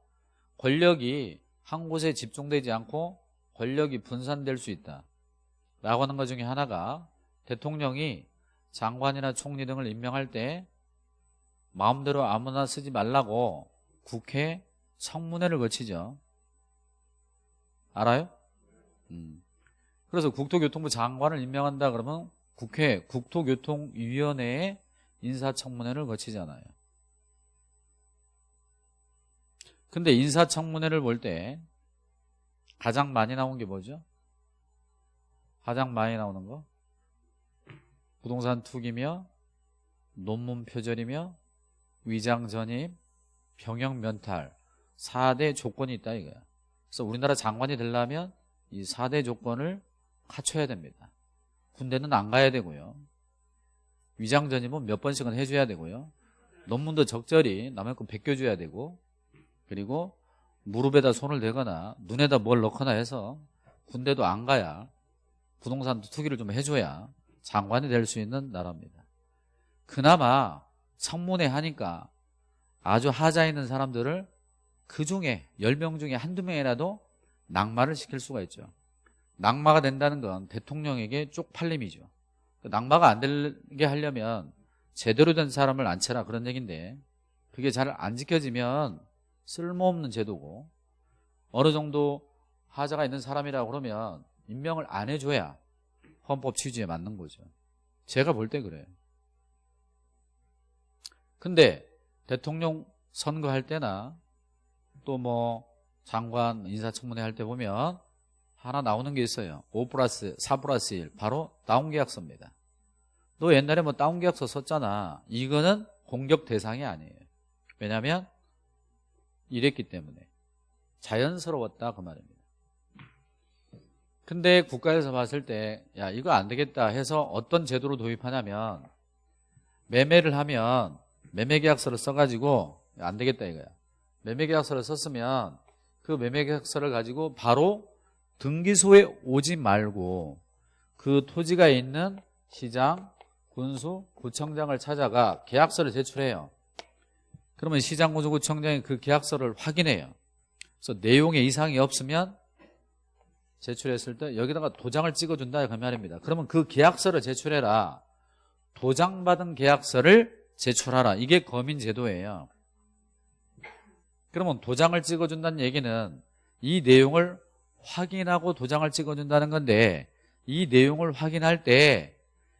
권력이 한 곳에 집중되지 않고 권력이 분산될 수 있다 라고 하는 것 중에 하나가 대통령이 장관이나 총리 등을 임명할 때 마음대로 아무나 쓰지 말라고 국회 청문회를 거치죠. 알아요? 음. 그래서 국토교통부 장관을 임명한다 그러면 국회 국토교통위원회에 인사청문회를 거치잖아요. 근데 인사청문회를 볼 때 가장 많이 나온 게 뭐죠? 가장 많이 나오는 거? 부동산 투기며 논문 표절이며 위장 전입, 병역 면탈 4대 조건이 있다 이거야. 그래서 우리나라 장관이 되려면 이 4대 조건을 갖춰야 됩니다. 군대는 안 가야 되고요. 위장 전입은 몇 번씩은 해줘야 되고요. 논문도 적절히 남의 거 베껴줘야 되고 그리고 무릎에다 손을 대거나 눈에다 뭘 넣거나 해서 군대도 안 가야 부동산 투기를 좀 해줘야 장관이 될 수 있는 나라입니다. 그나마 청문회 하니까 아주 하자 있는 사람들을 그 중에 10명 중에 한두 명이라도 낙마를 시킬 수가 있죠. 낙마가 된다는 건 대통령에게 쪽팔림이죠. 그 낙마가 안 되게 하려면 제대로 된 사람을 앉혀라 그런 얘기인데 그게 잘 안 지켜지면 쓸모없는 제도고 어느 정도 하자가 있는 사람이라고 그러면 임명을 안 해줘야 헌법 취지에 맞는 거죠. 제가 볼 때 그래요. 근데 대통령 선거할 때나 또 뭐 장관 인사청문회 할 때 보면 하나 나오는 게 있어요. 5 플러스 4 플러스 1 바로 다운계약서입니다. 너 옛날에 뭐 다운계약서 썼잖아. 이거는 공격 대상이 아니에요. 왜냐하면 이랬기 때문에 자연스러웠다 그 말입니다 근데 국가에서 봤을 때 야 이거 안 되겠다 해서 어떤 제도로 도입하냐면 매매를 하면 매매계약서를 써가지고 안 되겠다 이거야. 매매계약서를 썼으면 그 매매계약서를 가지고 바로 등기소에 오지 말고 그 토지가 있는 시장, 군수, 구청장을 찾아가 계약서를 제출해요. 그러면 시장, 군수, 구청장이 그 계약서를 확인해요. 그래서 내용에 이상이 없으면 제출했을 때 여기다가 도장을 찍어준다 그 말입니다. 그러면 그 계약서를 제출해라. 도장받은 계약서를 제출하라. 이게 거민제도예요. 그러면 도장을 찍어준다는 얘기는 이 내용을 확인하고 도장을 찍어준다는 건데 이 내용을 확인할 때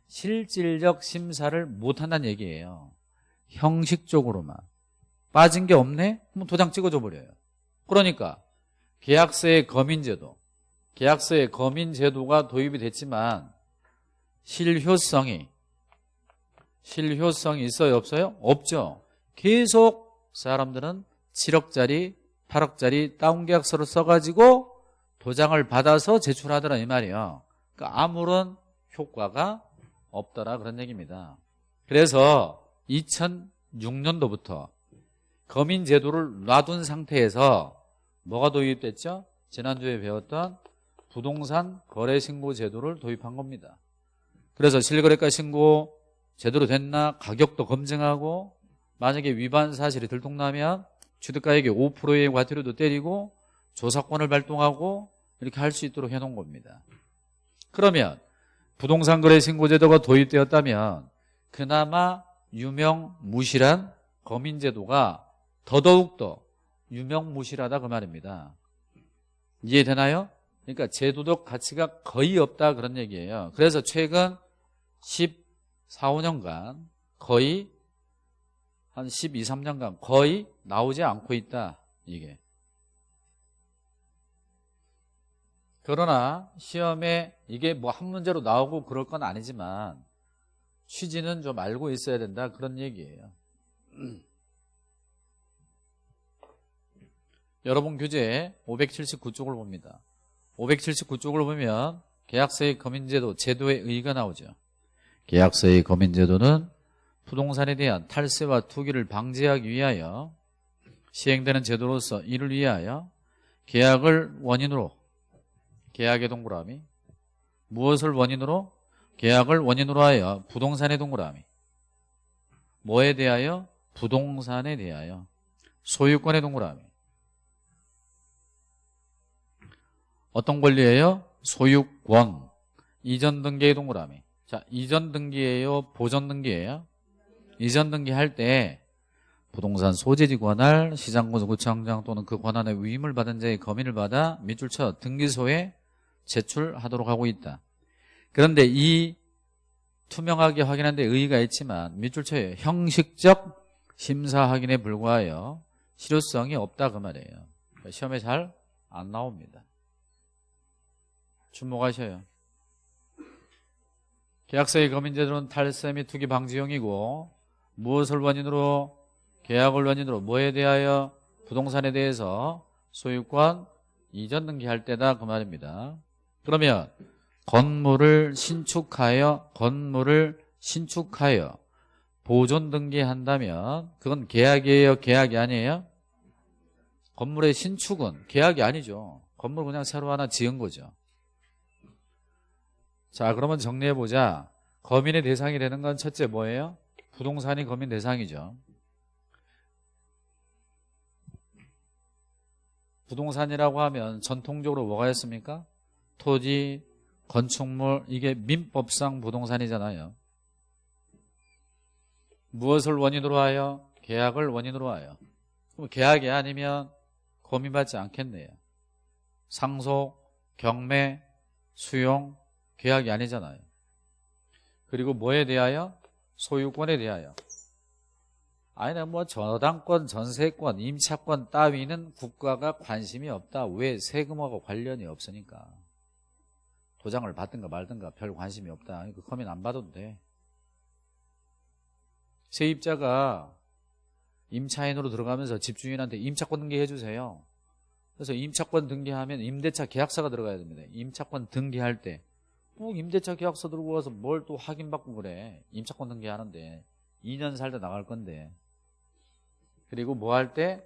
실질적 심사를 못한다는 얘기예요. 형식적으로만. 빠진 게 없네? 그럼 도장 찍어줘 버려요. 그러니까 계약서의 거민제도 계약서에 거민제도가 도입이 됐지만 실효성이 실효성이 있어요 없어요? 없죠 계속 사람들은 7억짜리 8억짜리 다운계약서를 써가지고 도장을 받아서 제출하더라 이 말이에요 그러니까 아무런 효과가 없더라 그런 얘기입니다 그래서 2006년도부터 거민제도를 놔둔 상태에서 뭐가 도입됐죠? 지난주에 배웠던 부동산 거래신고 제도를 도입한 겁니다. 그래서 실거래가 신고 제대로 됐나 가격도 검증하고 만약에 위반 사실이 들통나면 취득가액의 5%의 과태료도 때리고 조사권을 발동하고 이렇게 할 수 있도록 해놓은 겁니다. 그러면 부동산 거래 신고 제도가 도입되었다면 그나마 유명 무실한 거민제도가 더더욱 더 유명 무실하다 그 말입니다. 이해되나요? 그러니까 제도적 가치가 거의 없다 그런 얘기예요. 그래서 최근 14, 5년간 거의 한 12, 3년간 거의 나오지 않고 있다 이게. 그러나 시험에 이게 뭐 한 문제로 나오고 그럴 건 아니지만 취지는 좀 알고 있어야 된다 그런 얘기예요. 여러분 교재 579쪽을 봅니다 579쪽을 보면 계약서의 거민제도 제도의 의의가 나오죠 계약서의 거민제도는 부동산에 대한 탈세와 투기를 방지하기 위하여 시행되는 제도로서 이를 위하여 계약을 원인으로 계약의 동그라미 무엇을 원인으로? 계약을 원인으로 하여 부동산의 동그라미 뭐에 대하여? 부동산에 대하여 소유권의 동그라미 어떤 권리예요? 소유권 이전 등기의 동그라미 자 이전 등기예요? 보전 등기예요? 이전 등기할 때 부동산 소재지 관할 시장군수 구청장 또는 그 권한의 위임을 받은 자의 검인을 받아 밑줄 쳐 등기소에 제출하도록 하고 있다 그런데 이 투명하게 확인한 데 의의가 있지만 밑줄 쳐요 형식적 심사 확인에 불과하여 실효성이 없다 그 말이에요 시험에 잘 안 나옵니다 주목하셔요. 계약서의 거민제도는 탈세 및 투기 방지용이고 무엇을 원인으로 계약을 원인으로 뭐에 대하여 부동산에 대해서 소유권 이전 등기할 때다 그 말입니다. 그러면 건물을 신축하여 건물을 신축하여 보존 등기한다면 그건 계약이에요 계약이 아니에요? 건물의 신축은 계약이 아니죠. 건물 그냥 새로 하나 지은 거죠 자 그러면 정리해보자 거민의 대상이 되는 건 첫째 뭐예요? 부동산이 거민 대상이죠 부동산이라고 하면 전통적으로 뭐가 있습니까? 토지, 건축물 이게 민법상 부동산이잖아요 무엇을 원인으로 하여? 계약을 원인으로 하여 그럼 계약이 아니면 고민받지 않겠네요 상속, 경매, 수용 계약이 아니잖아요 그리고 뭐에 대하여? 소유권에 대하여 아니나 뭐 저당권, 전세권, 임차권 따위는 국가가 관심이 없다 왜? 세금하고 관련이 없으니까 도장을 받든가 말든가 별 관심이 없다 그 커민 안 받아도 돼 세입자가 임차인으로 들어가면서 집주인한테 임차권 등기해 주세요 그래서 임차권 등기하면 임대차 계약서가 들어가야 됩니다. 임차권 등기할 때. 꼭 임대차 계약서 들고 와서 뭘 또 확인받고 그래. 임차권 등기하는데. 2년 살다 나갈 건데. 그리고 뭐 할 때?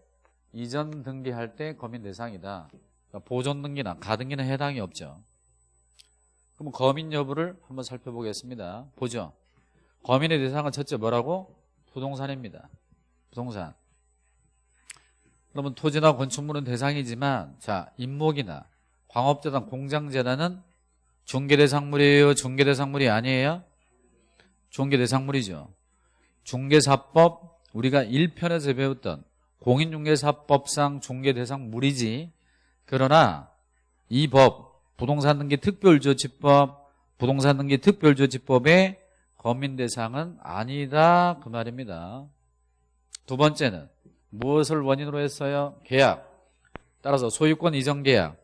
이전 등기할 때 거민 대상이다. 그러니까 보존 등기나 가등기는 해당이 없죠. 그럼 거민 여부를 한번 살펴보겠습니다. 보죠. 거민의 대상은 첫째 뭐라고? 부동산입니다. 부동산. 그러면 토지나 건축물은 대상이지만 자 임목이나 광업재단, 공장재단은 중개대상물이에요? 중개대상물이 아니에요? 중개대상물이죠. 중개사법 우리가 1편에서 배웠던 공인중개사법상 중개대상물이지 그러나 이 법 부동산 등기 특별조치법 부동산 등기 특별조치법의 거민 대상은 아니다 그 말입니다. 두 번째는 무엇을 원인으로 했어요? 계약. 따라서 소유권 이전 계약.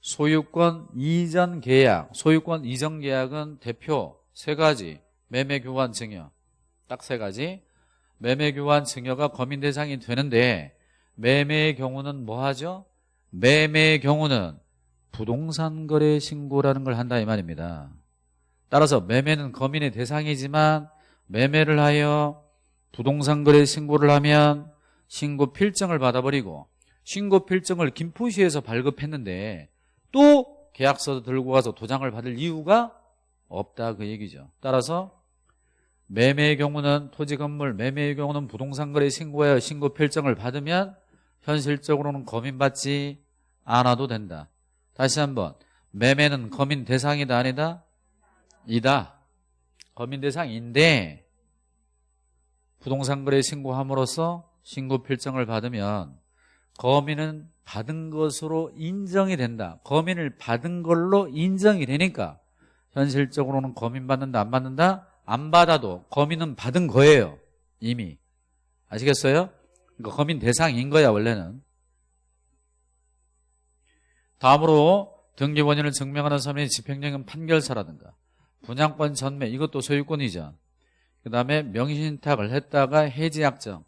소유권 이전 계약. 소유권 이전 계약은 대표 세 가지. 매매 교환 증여. 딱 세 가지. 매매 교환 증여가 거민 대상이 되는데 매매의 경우는 뭐 하죠? 매매의 경우는 부동산 거래 신고라는 걸 한다 이 말입니다. 따라서 매매는 거민의 대상이지만 매매를 하여 부동산 거래 신고를 하면 신고 필증을 받아버리고 신고 필증을 김포시에서 발급했는데 또 계약서 들고 가서 도장을 받을 이유가 없다 그 얘기죠. 따라서 매매의 경우는 토지 건물 매매의 경우는 부동산 거래 신고하여 신고 필증을 받으면 현실적으로는 거민받지 않아도 된다. 다시 한번 매매는 거민 대상이다 아니다? 이다. 거민 대상인데 부동산 거래 신고함으로써 신고 필증을 받으면 거민은 받은 것으로 인정이 된다. 거민을 받은 걸로 인정이 되니까 현실적으로는 거민 받는다 안 받는다? 안 받아도 거민은 받은 거예요. 이미. 아시겠어요? 그러니까 거민 대상인 거야 원래는. 다음으로 등기 원인을 증명하는 서면이 집행령은 판결서라든가 분양권 전매 이것도 소유권이죠. 그 다음에 명의신탁을 했다가 해지약정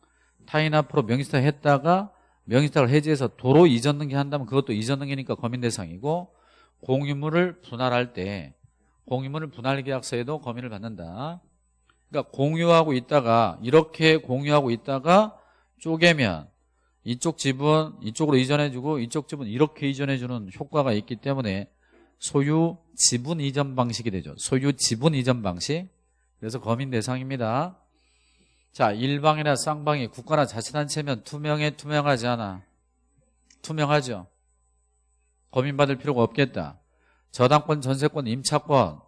타인 앞으로 명의신탁 했다가 명의신탁을 해지해서 도로 이전 등기 한다면 그것도 이전 등기니까 거민 대상이고 공유물을 분할할 때 공유물을 분할 계약서에도 거민을 받는다. 그러니까 공유하고 있다가 이렇게 공유하고 있다가 쪼개면 이쪽 집은 이쪽으로 이전해주고 이쪽 집은 이렇게 이전해주는 효과가 있기 때문에 소유 지분 이전 방식이 되죠. 소유 지분 이전 방식. 그래서 거민 대상입니다. 자, 일방이나 쌍방이 국가나 자치단체면 투명해 투명하지 않아. 투명하죠. 거민받을 필요가 없겠다. 저당권, 전세권, 임차권.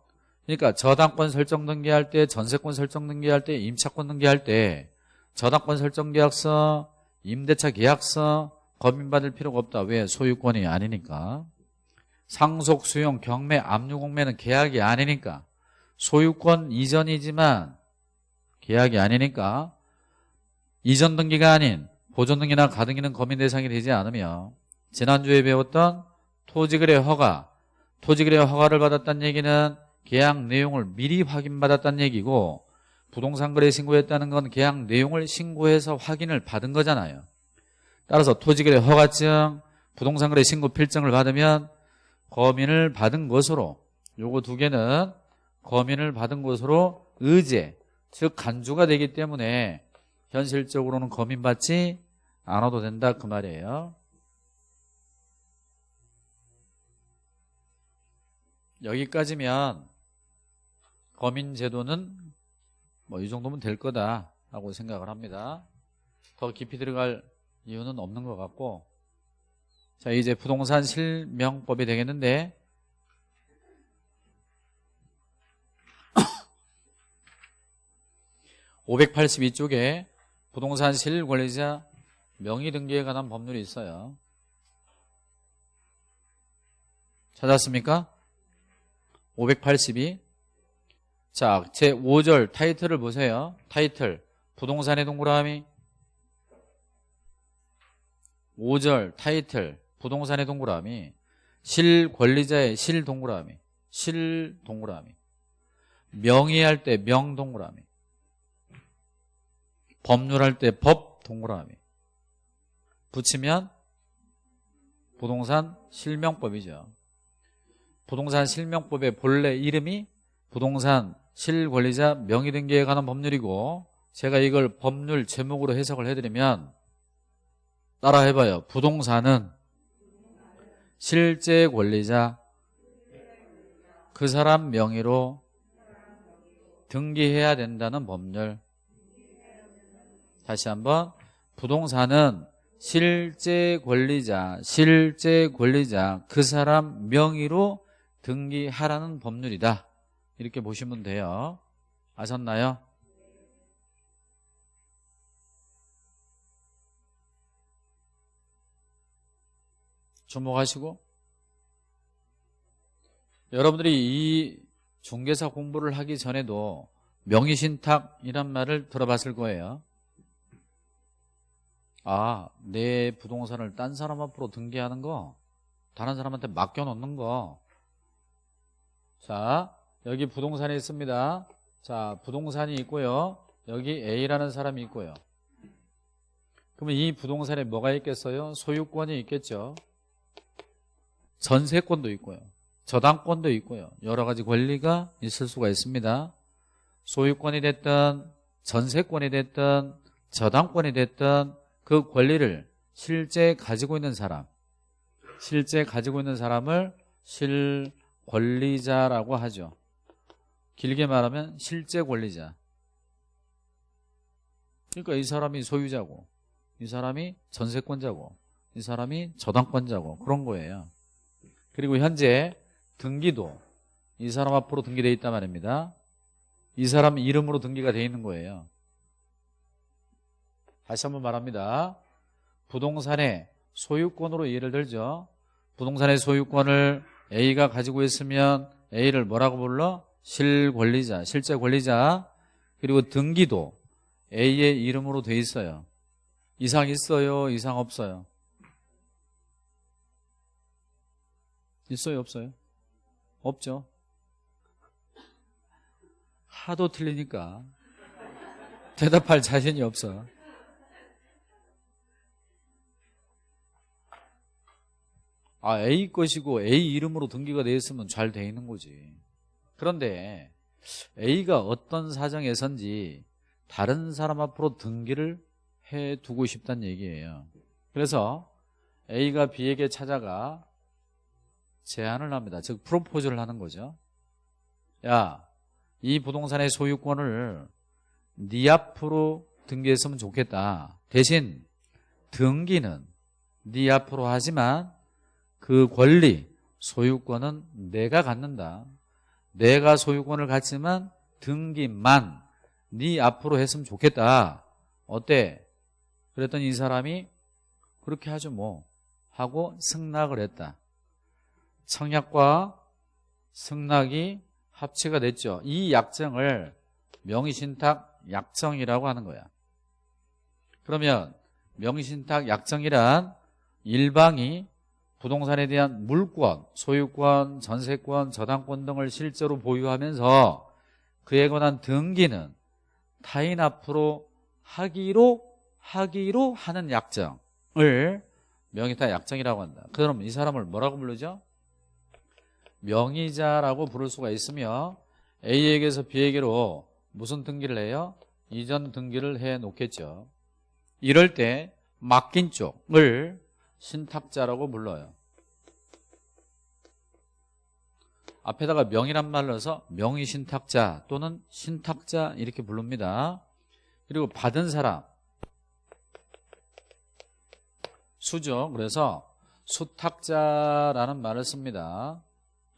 그러니까 저당권 설정 등기할 때, 전세권 설정 등기할 때, 임차권 등기할 때 저당권 설정 계약서, 임대차 계약서 거민받을 필요가 없다. 왜? 소유권이 아니니까. 상속, 수용, 경매, 압류, 공매는 계약이 아니니까. 소유권 이전이지만 계약이 아니니까 이전 등기가 아닌 보존 등기나 가등기는 거민 대상이 되지 않으며 지난주에 배웠던 토지거래 허가 토지거래 허가를 받았다는 얘기는 계약 내용을 미리 확인받았다는 얘기고 부동산 거래 신고했다는 건 계약 내용을 신고해서 확인을 받은 거잖아요. 따라서 토지거래 허가증 부동산 거래 신고 필증을 받으면 거민을 받은 것으로 요거 두 개는 거민을 받은 것으로 의제 즉 간주가 되기 때문에 현실적으로는 거민받지 않아도 된다 그 말이에요. 여기까지면 거민 제도는 뭐 이 정도면 될 거다 라고 생각을 합니다. 더 깊이 들어갈 이유는 없는 것 같고 자 이제 부동산 실명법이 되겠는데 582쪽에 부동산 실권리자 명의 등기에 관한 법률이 있어요. 찾았습니까? 582. 자, 제 5절 타이틀을 보세요. 타이틀. 부동산의 동그라미. 5절 타이틀. 부동산의 동그라미. 실 권리자의 실 동그라미. 실 동그라미. 명의할 때 명 동그라미. 법률할 때 법 동그라미 붙이면 부동산 실명법이죠. 부동산 실명법의 본래 이름이 부동산 실권리자 명의등기에 관한 법률이고 제가 이걸 법률 제목으로 해석을 해드리면 따라 해봐요. 부동산은 실제 권리자 그 사람 명의로 등기해야 된다는 법률 다시 한번. 부동산은 실제 권리자 실제 권리자 그 사람 명의로 등기하라는 법률이다. 이렇게 보시면 돼요. 아셨나요? 주목하시고. 여러분들이 이 중개사 공부를 하기 전에도 명의신탁이란 말을 들어봤을 거예요 아, 내 부동산을 딴 사람 앞으로 등기하는 거 다른 사람한테 맡겨놓는 거. 자, 여기 부동산이 있습니다. 자, 부동산이 있고요. 여기 A라는 사람이 있고요. 그러면 이 부동산에 뭐가 있겠어요? 소유권이 있겠죠. 전세권도 있고요. 저당권도 있고요. 여러 가지 권리가 있을 수가 있습니다. 소유권이 됐든 전세권이 됐든 저당권이 됐든 그 권리를 실제 가지고 있는 사람 실제 가지고 있는 사람을 실권리자라고 하죠. 길게 말하면 실제 권리자. 그러니까 이 사람이 소유자고 이 사람이 전세권자고 이 사람이 저당권자고 그런 거예요. 그리고 현재 등기도 이 사람 앞으로 등기되어 있단 말입니다. 이 사람 이름으로 등기가 되어 있는 거예요 다시 한번 말합니다 부동산의 소유권으로 예를 들죠 부동산의 소유권을 A가 가지고 있으면 A를 뭐라고 불러? 실권리자, 실제 권리자 그리고 등기도 A의 이름으로 돼 있어요 이상 있어요? 이상 없어요? 있어요? 없어요? 없죠 하도 틀리니까 대답할 자신이 없어 아 A 것이고 A 이름으로 등기가 되어 있으면 잘 돼 있는 거지. 그런데 A가 어떤 사정에선지 다른 사람 앞으로 등기를 해두고 싶다는 얘기예요. 그래서 A가 B에게 찾아가 제안을 합니다. 즉 프로포즈를 하는 거죠. 야 이 부동산의 소유권을 네 앞으로 등기했으면 좋겠다. 대신 등기는 네 앞으로 하지만 그 권리, 소유권은 내가 갖는다. 내가 소유권을 갖지만 등기만 네 앞으로 했으면 좋겠다. 어때? 그랬더니 이 사람이 그렇게 하죠 뭐 하고 승낙을 했다. 청약과 승낙이 합치가 됐죠. 이 약정을 명의신탁 약정이라고 하는 거야. 그러면 명의신탁 약정이란 일방이 부동산에 대한 물권, 소유권, 전세권, 저당권 등을 실제로 보유하면서 그에 관한 등기는 타인 앞으로 하기로 하기로 하는 약정을 명의타 약정이라고 한다. 그럼 이 사람을 뭐라고 부르죠? 명의자라고 부를 수가 있으며 A에게서 B에게로 무슨 등기를 해요? 이전 등기를 해 놓겠죠. 이럴 때 맡긴 쪽을 신탁자라고 불러요. 앞에다가 명이란 말을 넣어서 명의 신탁자 또는 신탁자 이렇게 부릅니다. 그리고 받은 사람 수죠. 그래서 수탁자라는 말을 씁니다.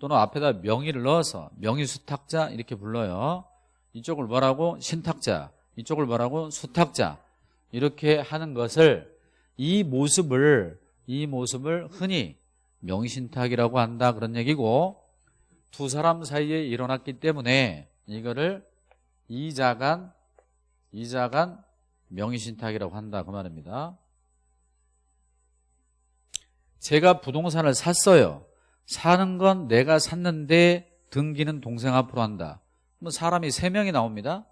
또는 앞에다 명의를 넣어서 명의 수탁자 이렇게 불러요. 이쪽을 뭐라고? 신탁자. 이쪽을 뭐라고? 수탁자. 이렇게 하는 것을 이 모습을 이 모습을 흔히 명신탁이라고 한다 그런 얘기고 두 사람 사이에 일어났기 때문에 이거를 이자간 이자간 명의신탁이라고 한다 그 말입니다. 제가 부동산을 샀어요. 사는 건 내가 샀는데 등기는 동생 앞으로 한다. 뭐 사람이 세 명이 나옵니다.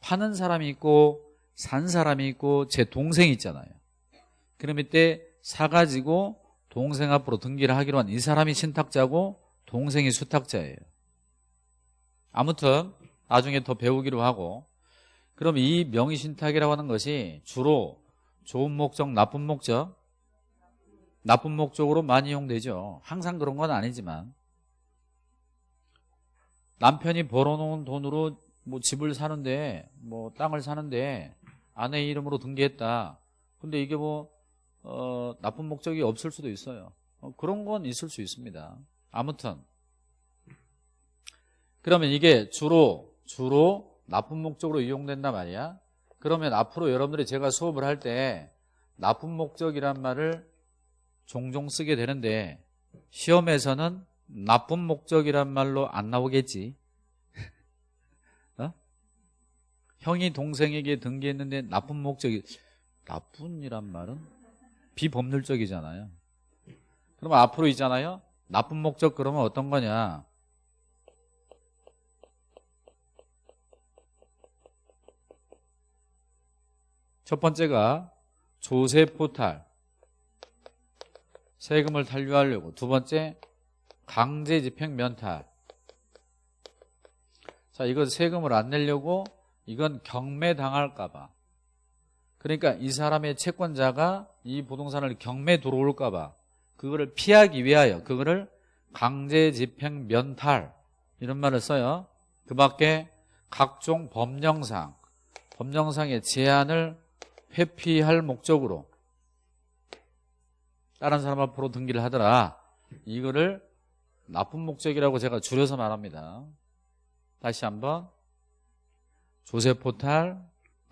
파는 사람이 있고 산 사람이 있고 제 동생이 있잖아요. 그럼 이때 사가지고 동생 앞으로 등기를 하기로 한 이 사람이 신탁자고 동생이 수탁자예요. 아무튼 나중에 더 배우기로 하고 그럼 이 명의신탁이라고 하는 것이 주로 좋은 목적, 나쁜 목적 나쁜 목적으로 많이 이용되죠. 항상 그런 건 아니지만 남편이 벌어놓은 돈으로 뭐 집을 사는데 뭐 땅을 사는데 아내 이름으로 등기했다. 근데 이게 뭐 어, 나쁜 목적이 없을 수도 있어요. 어, 그런 건 있을 수 있습니다. 아무튼 그러면 이게 주로 주로 나쁜 목적으로 이용된단 말이야. 그러면 앞으로 여러분들이 제가 수업을 할 때 나쁜 목적이란 말을 종종 쓰게 되는데 시험에서는 나쁜 목적이란 말로 안 나오겠지. <laughs> 어? 형이 동생에게 등기했는데 나쁜 목적이 나쁜이란 말은 비법률적이잖아요. 그러면 앞으로 있잖아요. 나쁜 목적 그러면 어떤 거냐? 첫 번째가 조세 포탈 세금을 탄류하려고 두 번째 강제 집행 면탈 자 이건 세금을 안 내려고 이건 경매 당할까 봐 그러니까 이 사람의 채권자가 이 부동산을 경매 들어올까 봐 그거를 피하기 위하여 그거를 강제 집행 면탈 이런 말을 써요. 그 밖에 각종 법령상 법령상의 제한을 회피할 목적으로 다른 사람 앞으로 등기를 하더라. 이거를 나쁜 목적이라고 제가 줄여서 말합니다. 다시 한번 조세포탈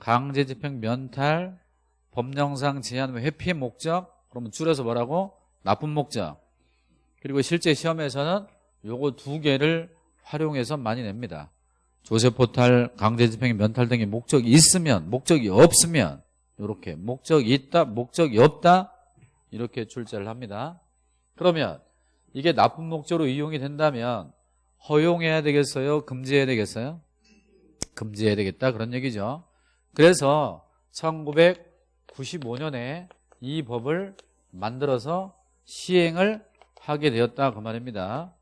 강제집행 면탈 법령상 제한 회피 목적 그러면 줄여서 뭐라고? 나쁜 목적. 그리고 실제 시험에서는 요거 두 개를 활용해서 많이 냅니다. 조세포탈 강제집행 면탈 등의 목적이 있으면 목적이 없으면 이렇게 목적이 있다 목적이 없다 이렇게 출제를 합니다. 그러면 이게 나쁜 목적으로 이용이 된다면 허용해야 되겠어요? 금지해야 되겠어요? 금지해야 되겠다. 그런 얘기죠. 그래서 1995년에 이 법을 만들어서 시행을 하게 되었다 그 말입니다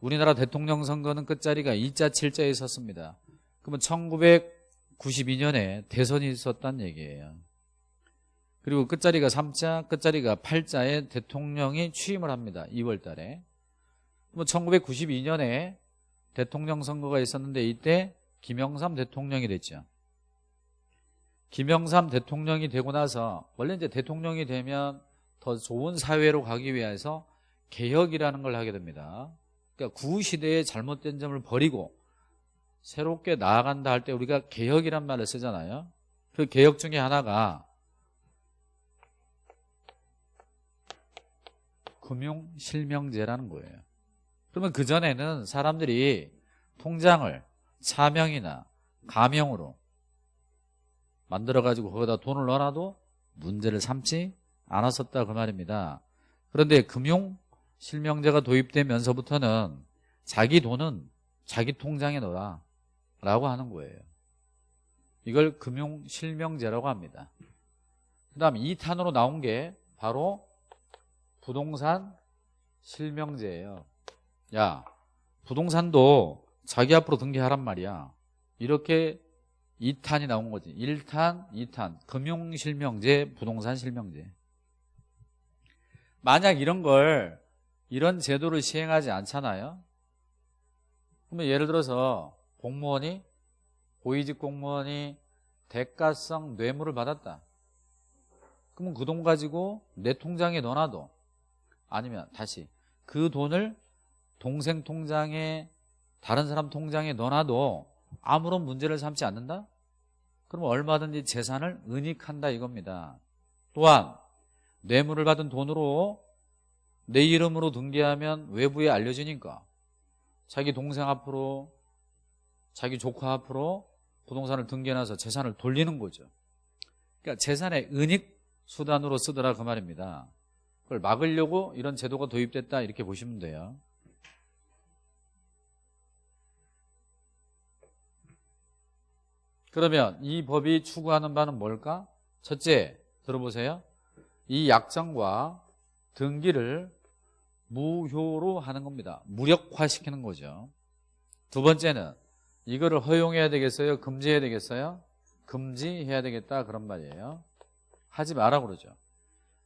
우리나라 대통령 선거는 끝자리가 2자 7자에 있었습니다 그러면 1992년에 대선이 있었단 얘기예요 그리고 끝자리가 3자, 끝자리가 8자에 대통령이 취임을 합니다. 2월 달에. 뭐 1992년에 대통령 선거가 있었는데 이때 김영삼 대통령이 됐죠. 김영삼 대통령이 되고 나서 원래 이제 대통령이 되면 더 좋은 사회로 가기 위해서 개혁이라는 걸 하게 됩니다. 그러니까 구시대의 잘못된 점을 버리고 새롭게 나아간다 할 때 우리가 개혁이란 말을 쓰잖아요. 그 개혁 중에 하나가 금융실명제라는 거예요. 그러면 그전에는 사람들이 통장을 차명이나 가명으로 만들어가지고 거기다 돈을 넣어놔도 문제를 삼지 않았었다 그 말입니다. 그런데 금융 실명제가 도입되면서부터는 자기 돈은 자기 통장에 넣어라 라고 하는 거예요. 이걸 금융 실명제라고 합니다. 그 다음 2탄으로 나온 게 바로 부동산 실명제예요. 야, 부동산도 자기 앞으로 등기하란 말이야. 이렇게 2탄이 나온 거지. 1탄, 2탄. 금융실명제, 부동산 실명제. 만약 이런 걸 이런 제도를 시행하지 않잖아요. 그러면 예를 들어서 공무원이 고위직 공무원이 대가성 뇌물을 받았다. 그러면 그 돈 가지고 내 통장에 넣어놔도 아니면 다시 그 돈을 동생 통장에 다른 사람 통장에 넣어놔도 아무런 문제를 삼지 않는다? 그러면 얼마든지 재산을 은닉한다 이겁니다. 또한 뇌물을 받은 돈으로 내 이름으로 등기하면 외부에 알려지니까 자기 동생 앞으로 자기 조카 앞으로 부동산을 등기해놔서 재산을 돌리는 거죠. 그러니까 재산의 은닉 수단으로 쓰더라 그 말입니다. 그걸 막으려고 이런 제도가 도입됐다 이렇게 보시면 돼요. 그러면 이 법이 추구하는 바는 뭘까? 첫째, 들어보세요. 이 약정과 등기를 무효로 하는 겁니다. 무력화시키는 거죠. 두 번째는 이거를 허용해야 되겠어요? 금지해야 되겠어요? 금지해야 되겠다 그런 말이에요. 하지 마라 그러죠.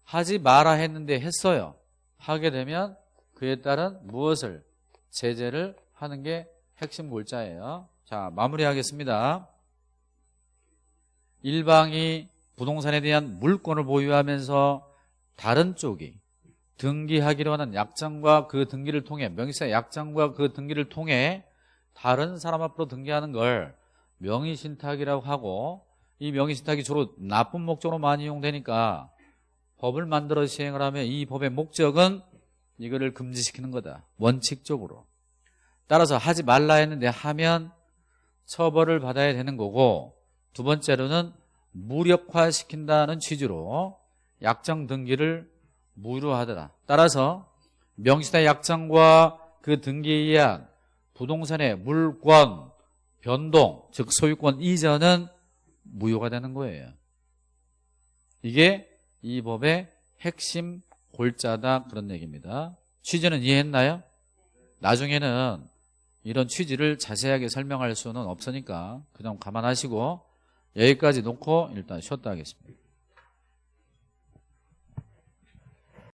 하지 마라 했는데 했어요. 하게 되면 그에 따른 무엇을 제재를 하는 게 핵심 골자예요. 자 마무리하겠습니다. 일방이 부동산에 대한 물권을 보유하면서 다른 쪽이 등기하기로 하는 약정과 그 등기를 통해 명의사 약정과 그 등기를 통해 다른 사람 앞으로 등기하는 걸 명의신탁이라고 하고 이 명의신탁이 주로 나쁜 목적으로 많이 이용되니까 법을 만들어 시행을 하면 이 법의 목적은 이거를 금지시키는 거다. 원칙적으로. 따라서 하지 말라 했는데 하면 처벌을 받아야 되는 거고 두 번째로는 무력화시킨다는 취지로 약정 등기를 무효하더라. 따라서 명시다 약정과 그 등기에 의한 부동산의 물권 변동 즉 소유권 이전은 무효가 되는 거예요. 이게 이 법의 핵심 골자다 그런 얘기입니다. 취지는 이해했나요? 나중에는 이런 취지를 자세하게 설명할 수는 없으니까 그냥 감안하시고 여기까지 놓고 일단 쉬었다 하겠습니다